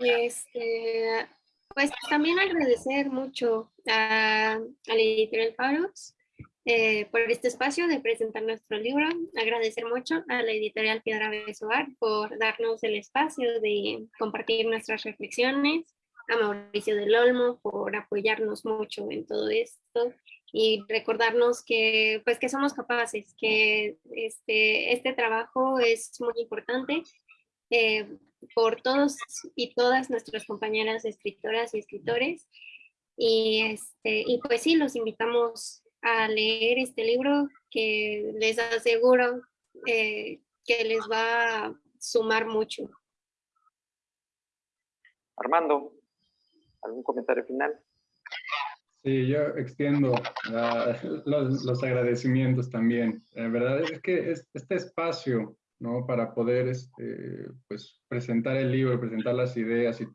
Este, pues también agradecer mucho a, la editorial Faros eh, por este espacio de presentar nuestro libro. Agradecer mucho a la editorial Piedra Besoar por darnos el espacio de compartir nuestras reflexiones, a Mauricio del Olmo por apoyarnos mucho en todo esto y recordarnos que, pues, que somos capaces, que este, este trabajo es muy importante eh, por todos y todas nuestras compañeras escritoras y escritores. Y, este, y pues sí, los invitamos a leer este libro que les aseguro eh, que les va a sumar mucho. Armando, ¿algún comentario final? Sí, yo extiendo *laughs* los, agradecimientos también. La verdad es que este espacio, ¿no? Para poder este, pues, presentar el libro, presentar las ideas y,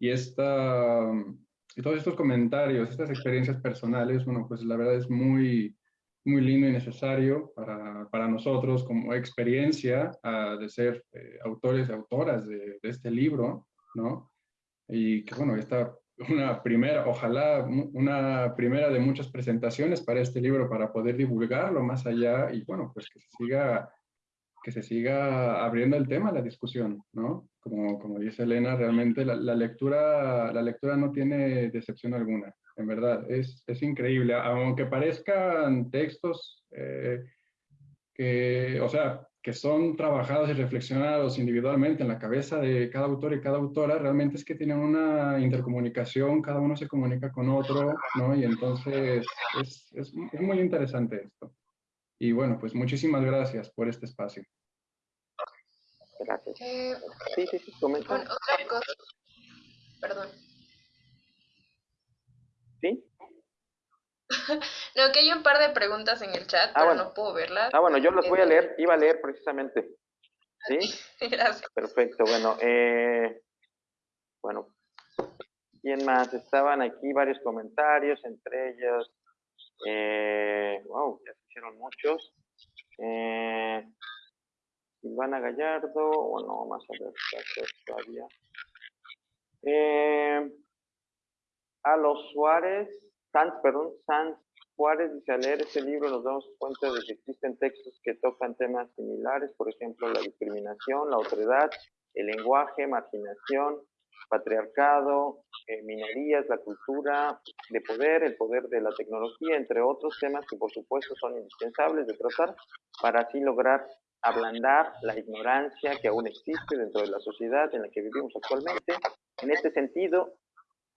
y, esta, y todos estos comentarios, estas experiencias personales, bueno, pues la verdad es muy, muy lindo y necesario para, para nosotros como experiencia ah, de ser eh, autores y autoras de, de, este libro, ¿no? Y que, bueno, esta una primera, ojalá una primera de muchas presentaciones para este libro para poder divulgarlo más allá y bueno, pues que se siga, que se siga abriendo el tema, la discusión, ¿no? Como, como dice Elena, realmente la, lectura, la lectura no tiene decepción alguna, en verdad, es, es increíble, aunque parezcan textos eh, que, o sea, que son trabajados y reflexionados individualmente en la cabeza de cada autor y cada autora, realmente es que tienen una intercomunicación, cada uno se comunica con otro, ¿no? Y entonces es, es, muy interesante esto. Y bueno, pues muchísimas gracias por este espacio. Gracias. Eh, sí, sí, sí, comenta. Otra cosa. Perdón. ¿Sí? *laughs* no, que hay un par de preguntas en el chat, ah, pero no puedo verlas. Ah, bueno, yo las voy a leer, iba a leer precisamente. *laughs* ¿Sí? Gracias. Perfecto, bueno, eh, bueno, ¿quién más? Estaban aquí varios comentarios, entre ellos, eh, wow, ya se hicieron muchos. Eh, Silvana Gallardo, bueno, más a ver, todavía. Eh, a los Suárez, Sanz, perdón, Sanz Juárez dice, al leer este libro nos damos cuenta de que existen textos que tocan temas similares, por ejemplo, la discriminación, la otredad, el lenguaje, marginación, patriarcado, eh, minorías, la cultura de poder, el poder de la tecnología, entre otros temas que por supuesto son indispensables de tratar para así lograr ablandar la ignorancia que aún existe dentro de la sociedad en la que vivimos actualmente. En este sentido,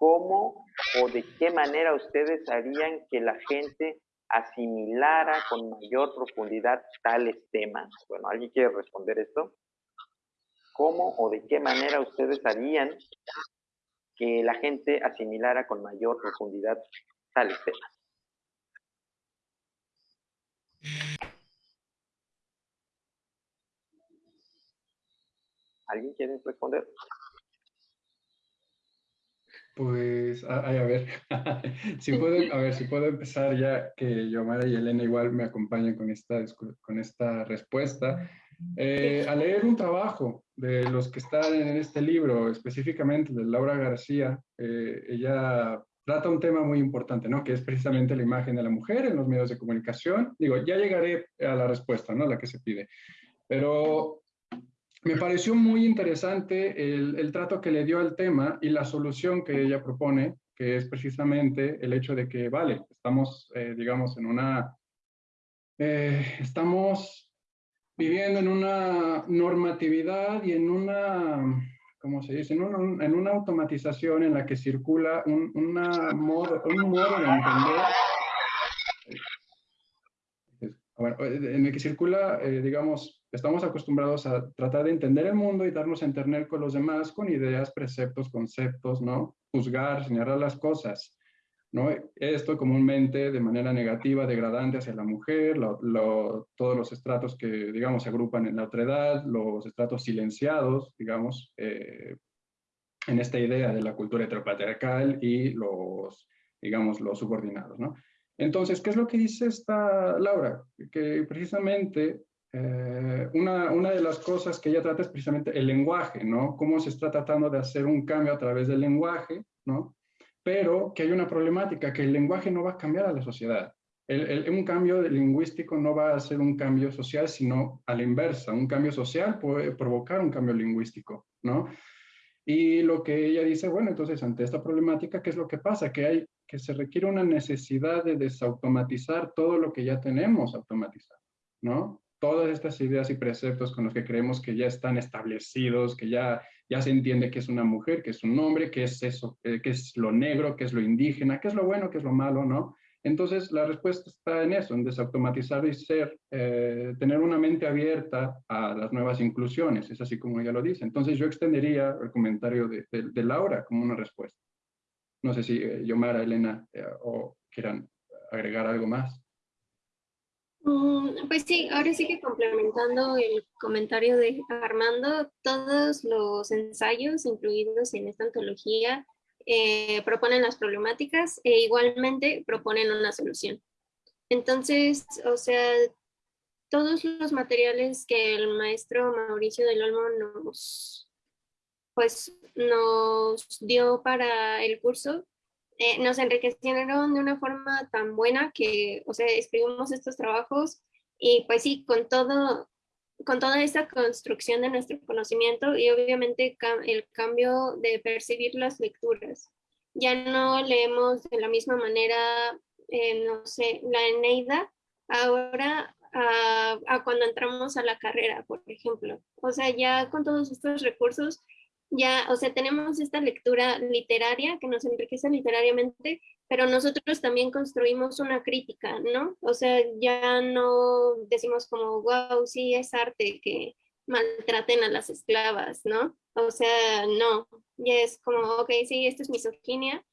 cómo o de qué manera ustedes harían que la gente asimilara con mayor profundidad tales temas. Bueno, ¿alguien quiere responder esto? ¿Cómo o de qué manera ustedes harían que la gente asimilara con mayor profundidad tales temas? ¿Alguien quiere responder? Pues, a, a ver, *laughs* si puedo, a ver, si puedo empezar ya que Yomara y Elena igual me acompañen con esta, con esta respuesta. Eh, a leer un trabajo de los que están en este libro, específicamente de Laura García, eh, ella trata un tema muy importante, ¿no? Que es precisamente la imagen de la mujer en los medios de comunicación. Digo, ya llegaré a la respuesta, ¿no? La que se pide. Pero me pareció muy interesante el, trato que le dio al tema y la solución que ella propone, que es precisamente el hecho de que, vale, estamos, eh, digamos, en una, eh, estamos viviendo en una normatividad y en una, ¿cómo se dice? En, en una automatización en la que circula un, una modo, un modo de entender bueno, en el que circula, eh, digamos, Estamos acostumbrados a tratar de entender el mundo y darnos a entender con los demás con ideas, preceptos, conceptos, ¿no? Juzgar, señalar las cosas, ¿no? Esto comúnmente de manera negativa, degradante hacia la mujer, todos los estratos que, digamos, se agrupan en la otredad, los estratos silenciados, digamos, eh, en esta idea de la cultura heteropatriarcal y los, digamos, los subordinados, ¿no? Entonces, ¿qué es lo que dice esta Laura? Que precisamente eh, una, una, de las cosas que ella trata es precisamente el lenguaje, ¿no? Cómo se está tratando de hacer un cambio a través del lenguaje, ¿no? Pero que hay una problemática, que el lenguaje no va a cambiar a la sociedad. El, un cambio lingüístico no va a ser un cambio social, sino a la inversa. Un cambio social puede provocar un cambio lingüístico, ¿no? Y lo que ella dice, bueno, entonces ante esta problemática, ¿qué es lo que pasa? Que, hay, que se requiere una necesidad de desautomatizar todo lo que ya tenemos automatizado, ¿no? Todas estas ideas y preceptos con los que creemos que ya están establecidos, que ya, ya se entiende que es una mujer, que es un hombre, que es eso, eh, que es lo negro, que es lo indígena, que es lo bueno, que es lo malo, ¿no? Entonces, la respuesta está en eso, en desautomatizar y ser, eh, tener una mente abierta a las nuevas inclusiones, es así como ella lo dice. Entonces, yo extendería el comentario de, Laura como una respuesta. No sé si eh, Yomara, Elena, o quieran agregar algo más. Mm, pues sí, ahora sí que complementando el comentario de Armando, todos los ensayos incluidos en esta antología eh, proponen las problemáticas e igualmente proponen una solución. Entonces, o sea, todos los materiales que el maestro Mauricio del Olmo nos, pues, nos dio para el curso eh, nos enriquecieron de una forma tan buena que, o sea, escribimos estos trabajos y pues sí, con todo, con toda esta construcción de nuestro conocimiento y obviamente el cambio de percibir las lecturas. Ya no leemos de la misma manera, eh, no sé, la Eneida, ahora a, a, cuando entramos a la carrera, por ejemplo. O sea, ya con todos estos recursos ya, o sea, tenemos esta lectura literaria que nos enriquece literariamente, pero nosotros también construimos una crítica, ¿no? O sea, ya no decimos como, wow, sí, es arte que maltraten a las esclavas, ¿no? O sea, no, ya es como, ok, sí, esto es misoginia,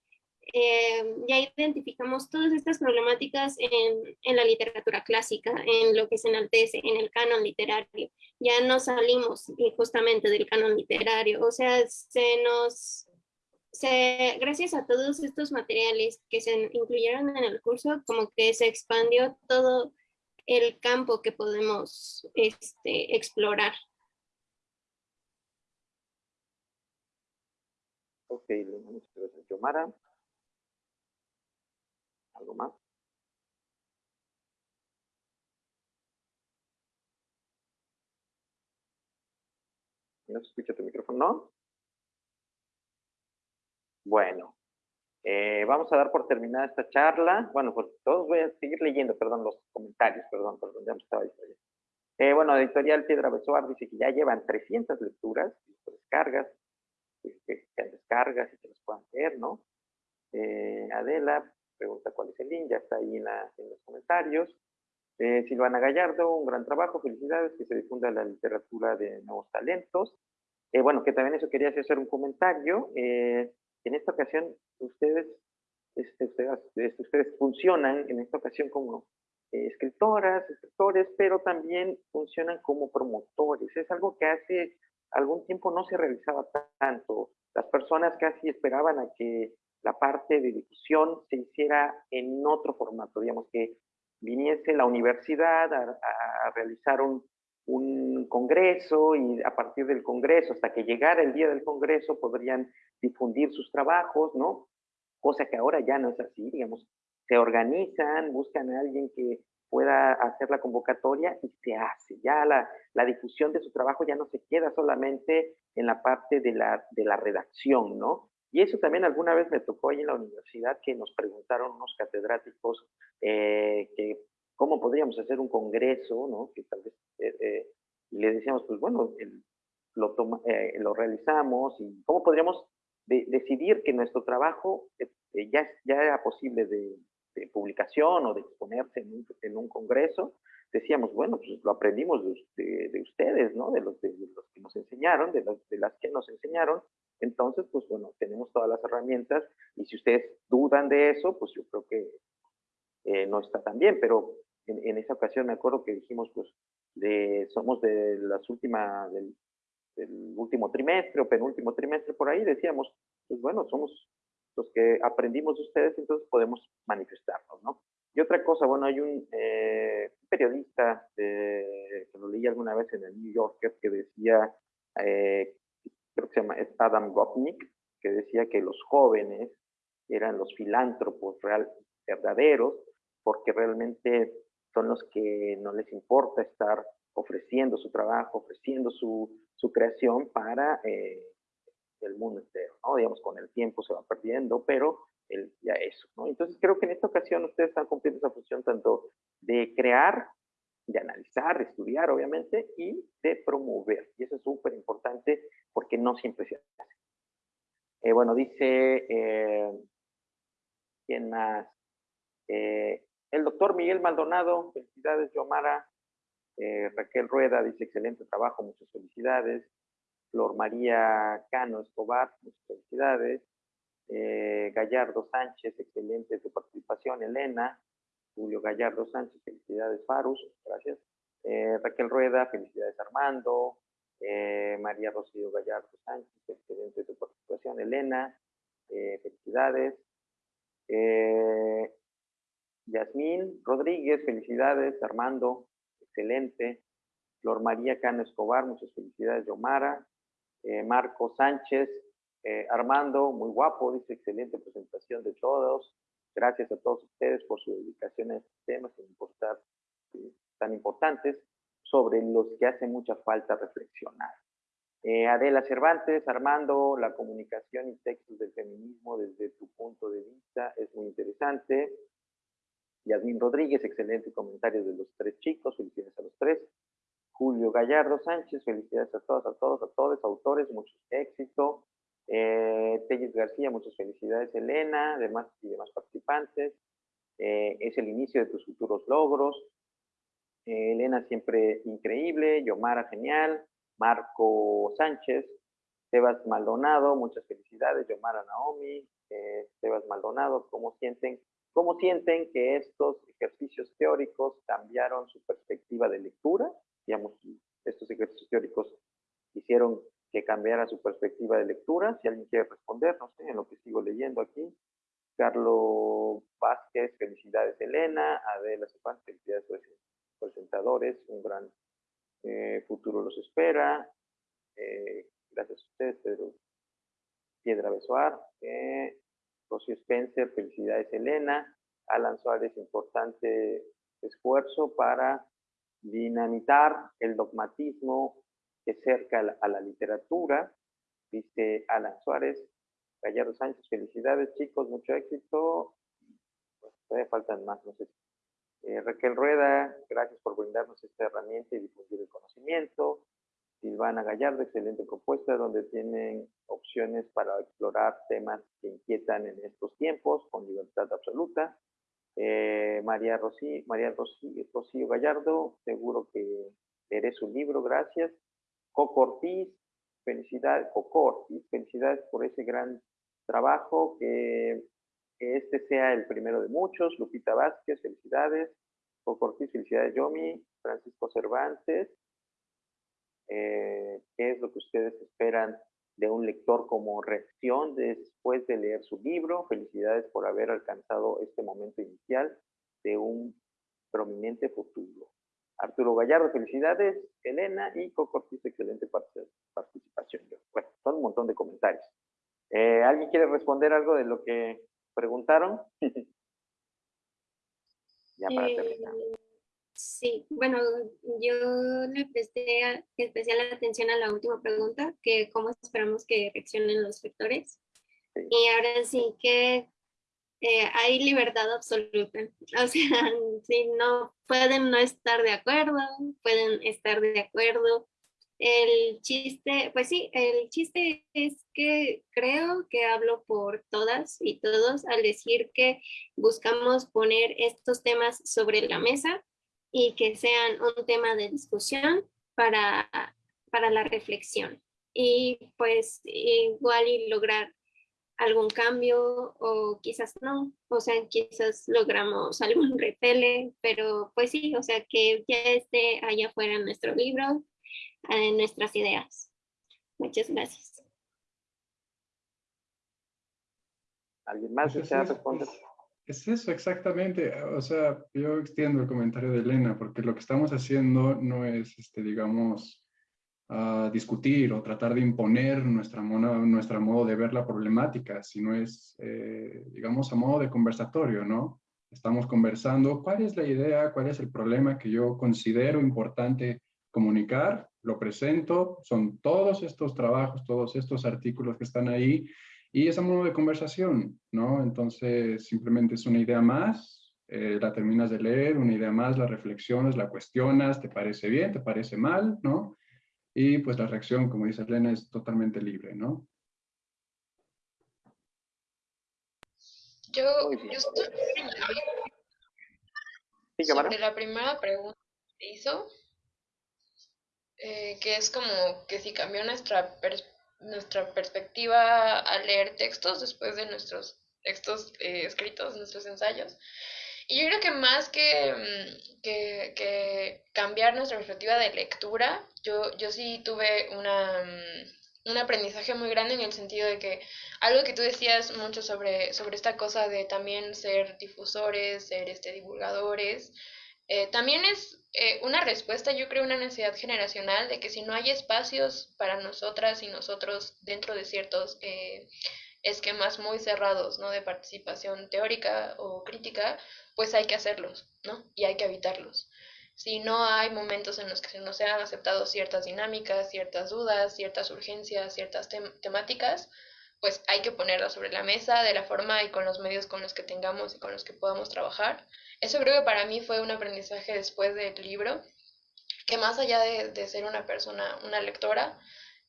eh, ya identificamos todas estas problemáticas en, en, la literatura clásica, en lo que se enaltece, en el canon literario. Ya no salimos justamente del canon literario, o sea, se nos, se, gracias a todos estos materiales que se incluyeron en el curso, como que se expandió todo el campo que podemos este, explorar. Ok, muchas gracias, Yomara. ¿Algo más? ¿No se escucha tu micrófono? ¿No? Bueno, eh, vamos a dar por terminada esta charla. Bueno, por todos voy a seguir leyendo, perdón, los comentarios, perdón, perdón, ya me estaba diciendo. Eh, bueno, Editorial Piedra Besoar dice que ya llevan 300 lecturas, descargas, que, que, descargas y que los puedan leer, ¿no? Eh, Adela pregunta cuál es el link, ya está ahí en, los comentarios. Eh, Silvana Gallardo, un gran trabajo, felicidades, que se difunda la literatura de nuevos talentos. Eh, bueno, que también eso quería hacer un comentario. en esta ocasión, ustedes, este, ustedes, este, ustedes funcionan en esta ocasión como escritoras, escritores, pero también funcionan como promotores. Es algo que hace algún tiempo no se realizaba tanto. Las personas casi esperaban a que la parte de difusión se hiciera en otro formato, digamos que viniese la universidad a, realizar un, congreso y a partir del congreso, hasta que llegara el día del congreso, podrían difundir sus trabajos, ¿no? Cosa que ahora ya no es así, digamos, se organizan, buscan a alguien que pueda hacer la convocatoria y se hace. Ya la, la, difusión de su trabajo ya no se queda solamente en la parte de la, de la redacción, ¿no? Y eso también alguna vez me tocó ahí en la universidad que nos preguntaron unos catedráticos eh, que cómo podríamos hacer un congreso, ¿no? Que tal vez, eh, eh, y le decíamos, pues bueno, lo, toma, lo realizamos y cómo podríamos decidir que nuestro trabajo ya, ya era posible de, de publicación o de exponerse en un, en un congreso, decíamos, bueno, pues lo aprendimos de, de, ustedes, ¿no? De los, de, los que nos enseñaron, de, de las que nos enseñaron. Entonces, pues bueno, tenemos todas las herramientas y si ustedes dudan de eso, pues yo creo que eh, no está tan bien, pero en, en, esa ocasión me acuerdo que dijimos, pues, somos de las últimas, del, último trimestre o penúltimo trimestre por ahí, decíamos, pues bueno, somos los que aprendimos de ustedes, entonces podemos manifestarnos, ¿no? Y otra cosa, bueno, hay un eh, periodista que lo leí alguna vez en el New Yorker que decía, eh, creo que se llama Adam Gopnik, que decía que los jóvenes eran los filántropos verdaderos, porque realmente son los que no les importa estar ofreciendo su trabajo, ofreciendo su, su creación para eh, el mundo entero. Digamos, con el tiempo se va perdiendo, pero ya eso. Entonces creo que en esta ocasión ustedes están cumpliendo esa función tanto de crear, de analizar, de estudiar, obviamente, y de promover. Y eso es súper importante porque no siempre se hace. Eh, bueno, dice, eh, ¿quién más? Eh, el doctor Miguel Maldonado, felicidades, Yomara. Raquel Rueda dice, excelente trabajo, muchas felicidades. Flor María Cano Escobar, muchas felicidades. Gallardo Sánchez, excelente tu participación. Elena, Julio Gallardo Sánchez, felicidades Farus, gracias. Eh, Raquel Rueda, felicidades Armando. Eh, María Rocío Gallardo Sánchez, excelente tu participación. Elena, felicidades. Yasmín Rodríguez, felicidades. Armando, excelente. Flor María Cano Escobar, muchas felicidades. Yomara. Eh, Marco Sánchez, eh, Armando, muy guapo, dice excelente presentación de todos. Gracias a todos ustedes por su dedicación a estos temas eh, tan importantes sobre los que hace mucha falta reflexionar. Adela Cervantes, Armando, la comunicación y textos del feminismo desde tu punto de vista es muy interesante. Yasmin Rodríguez, excelente comentario de los tres chicos, felicidades a los tres. Julio Gallardo Sánchez, felicidades a todos, a todos, a todos, autores, mucho éxito. Eh, García, muchas felicidades, Elena, demás y demás participantes. Eh, es el inicio de tus futuros logros. Eh, Elena, siempre increíble. Yomara, genial. Marco Sánchez. Sebas Maldonado, muchas felicidades. Yomara Naomi. Eh, Sebas Maldonado, ¿cómo sienten, ¿cómo sienten que estos ejercicios teóricos cambiaron su perspectiva de lectura? digamos, estos ejercicios teóricos hicieron que cambiara su perspectiva de lectura. Si alguien quiere responder, no sé, en lo que sigo leyendo aquí. Carlos Vázquez, felicidades Elena. Adela Cepán, felicidades presentadores. Un gran eh, futuro los espera. Eh, gracias a ustedes, Pedro Piedra Besoar. Eh, Rocío Spencer, felicidades Elena. Alan Suárez, importante esfuerzo para dinamitar el dogmatismo que cerca a la, literatura, dice Alan Suárez, Gallardo Sánchez, felicidades chicos, mucho éxito, pues, todavía faltan más, no sé. Eh, Raquel Rueda, gracias por brindarnos esta herramienta y difundir el conocimiento. Silvana Gallardo, excelente propuesta, donde tienen opciones para explorar temas que inquietan en estos tiempos con libertad absoluta. Eh, María, Rosy, María Rocío Gallardo, seguro que leeré su libro, gracias. Coco Ortiz, felicidades, Coco Ortiz, felicidades por ese gran trabajo, que, este sea el primero de muchos. Lupita Vázquez, felicidades. Coco Ortiz, felicidades, Yomi. Francisco Cervantes, eh, ¿qué es lo que ustedes esperan de un lector como reacción después de leer su libro? Felicidades por haber alcanzado este momento inicial de un prominente futuro. Arturo Gallardo, felicidades. Elena y Coco Ortiz, excelente participación. Bueno, son un montón de comentarios. Eh, ¿Alguien quiere responder algo de lo que preguntaron? *laughs* ya para terminar. Eh, sí, bueno, yo le presté especial atención a la última pregunta, que cómo esperamos que reaccionen los lectores. Y ahora sí que eh, hay libertad absoluta. O sea, *laughs* si no pueden no estar de acuerdo, pueden estar de acuerdo. El chiste, pues sí, el chiste es que creo que hablo por todas y todos al decir que buscamos poner estos temas sobre la mesa y que sean un tema de discusión para, para la reflexión. Y pues igual y lograr algún cambio o quizás no, o sea, quizás logramos *laughs* algún repele, pero pues sí, o sea, que ya esté allá afuera nuestro libro, en nuestras ideas. Muchas gracias. ¿Alguien más pues desea responder? Es eso, exactamente. O sea, yo extiendo el comentario de Elena, porque lo que estamos haciendo no es, este, digamos, a discutir o tratar de imponer nuestra, nuestra modo de ver la problemática, sino es, eh, digamos, a modo de conversatorio, ¿no? Estamos conversando cuál es la idea, cuál es el problema que yo considero importante comunicar, lo presento, son todos estos trabajos, todos estos artículos que están ahí, y es a modo de conversación, ¿no? Entonces, simplemente es una idea más, eh, la terminas de leer, una idea más, la reflexionas, la cuestionas, te parece bien, te parece mal, ¿no? Y pues la reacción, como dice Elena, es totalmente libre, ¿no? Yo, yo estoy sobre la primera pregunta que hizo, eh, que es como que si cambió nuestra, nuestra perspectiva al leer textos después de nuestros textos eh, escritos, nuestros ensayos. Y yo creo que más mm, que, que, cambiar nuestra perspectiva de lectura, yo, yo sí tuve una, mm, un aprendizaje muy grande en el sentido de que algo que tú decías mucho sobre, sobre esta cosa de también ser difusores, ser este, divulgadores, eh, también es eh, una respuesta, yo creo, una necesidad generacional de que si no hay espacios para nosotras y nosotros dentro de ciertos eh, esquemas muy cerrados, ¿no? De participación teórica o crítica, pues hay que hacerlos, ¿no? Y hay que evitarlos. Si no hay momentos en los que se han aceptado ciertas dinámicas, ciertas dudas, ciertas urgencias, ciertas temáticas, pues hay que ponerlas sobre la mesa de la forma y con los medios con los que tengamos y con los que podamos trabajar. Eso creo que para mí fue un aprendizaje después del libro, que más allá de, ser una persona, una lectora,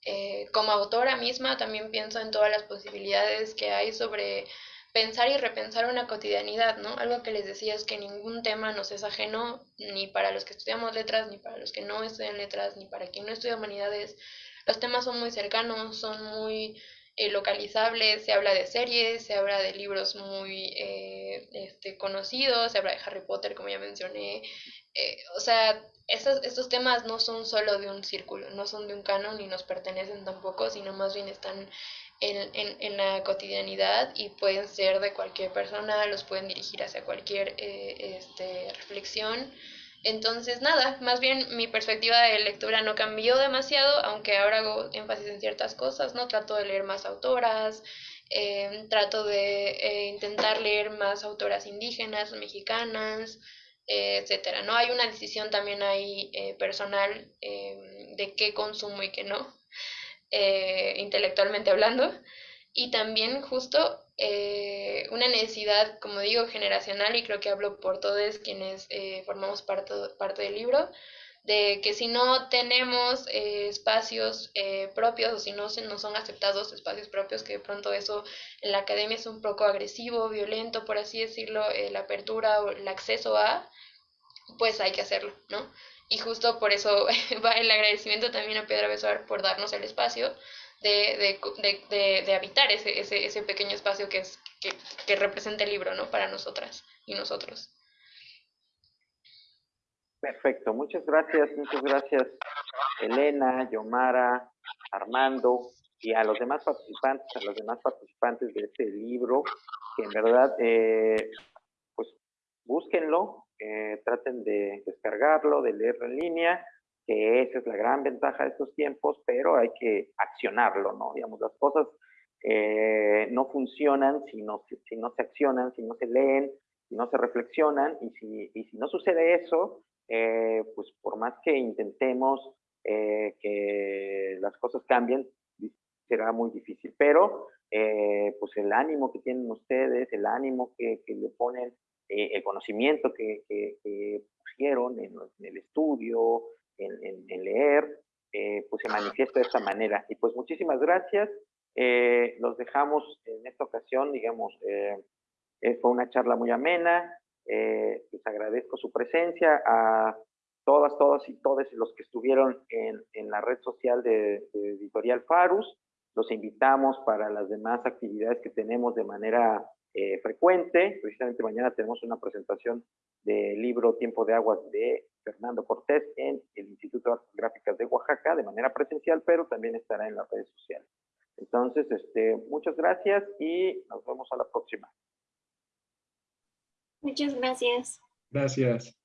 eh, como autora misma también pienso en todas las posibilidades que hay sobre pensar y repensar una cotidianidad, ¿no? Algo que les decía es que ningún tema nos es ajeno, ni para los que estudiamos letras, ni para los que no estudian letras, ni para quien no estudia humanidades. Los temas son muy cercanos, son muy eh, localizables, se habla de series, se habla de libros muy eh, este, conocidos, se habla de Harry Potter, como ya mencioné. Eh, o sea, estos, estos temas no son solo de un círculo, no son de un canon, ni nos pertenecen tampoco, sino más bien están en, en, en, la cotidianidad y pueden ser de cualquier persona, los pueden dirigir hacia cualquier eh, este, reflexión. Entonces, nada, más bien mi perspectiva de lectura no cambió demasiado, aunque ahora hago énfasis en ciertas cosas, ¿no? Trato de leer más autoras, em, trato de eh, intentar leer más autoras indígenas, mexicanas, etcétera, ¿no? Hay una decisión también ahí eh, personal em, de qué consumo y qué no. Eh, intelectualmente hablando, y también justo eh, una necesidad, como digo, generacional, y creo que hablo por todos quienes eh, formamos parte, parte del libro, de que si no tenemos eh, espacios propios o si no, se, no son aceptados espacios propios, que de pronto eso en la academia es un poco agresivo, violento, por así decirlo, la apertura o el acceso a, pues hay que hacerlo, ¿no? Y justo por eso *laughs* va el agradecimiento también a Piedra Besar por darnos el espacio de, de, de, de habitar ese, ese, ese, pequeño espacio que, es, que, que representa el libro, ¿no? Para nosotras y nosotros. Perfecto, muchas gracias, muchas gracias Elena, Yomara, Armando y a los demás participantes, a los demás participantes de este libro, que en verdad, eh, pues búsquenlo, eh, traten de descargarlo, de leerlo en línea, que esa es la gran ventaja de estos tiempos, pero hay que accionarlo, ¿no? Digamos, las cosas eh, no funcionan si no, si no se accionan, si no se leen, si no se reflexionan, y si, y si no sucede eso, eh, pues por más que intentemos eh, que las cosas cambien, será muy difícil. Pero, eh, pues el ánimo que tienen ustedes, el ánimo que, que le ponen, eh, el conocimiento que, que, que pusieron en, en, el estudio, en, en, en leer, eh, pues se manifiesta de esta manera. Y pues muchísimas gracias. Eh, los dejamos en esta ocasión, digamos, fue una charla muy amena. Eh, les agradezco su presencia a todas, todas y todos los que estuvieron en, en la red social de, de, Editorial Farus. Los invitamos para las demás actividades que tenemos de manera eh, frecuente. Precisamente mañana tenemos una presentación del libro Tiempo de Aguas de Fernando Cortés en el Instituto de Artes Gráficas de Oaxaca de manera presencial, pero también estará en las redes sociales. Entonces, este, muchas gracias y nos vemos a la próxima. Muchas gracias. Gracias.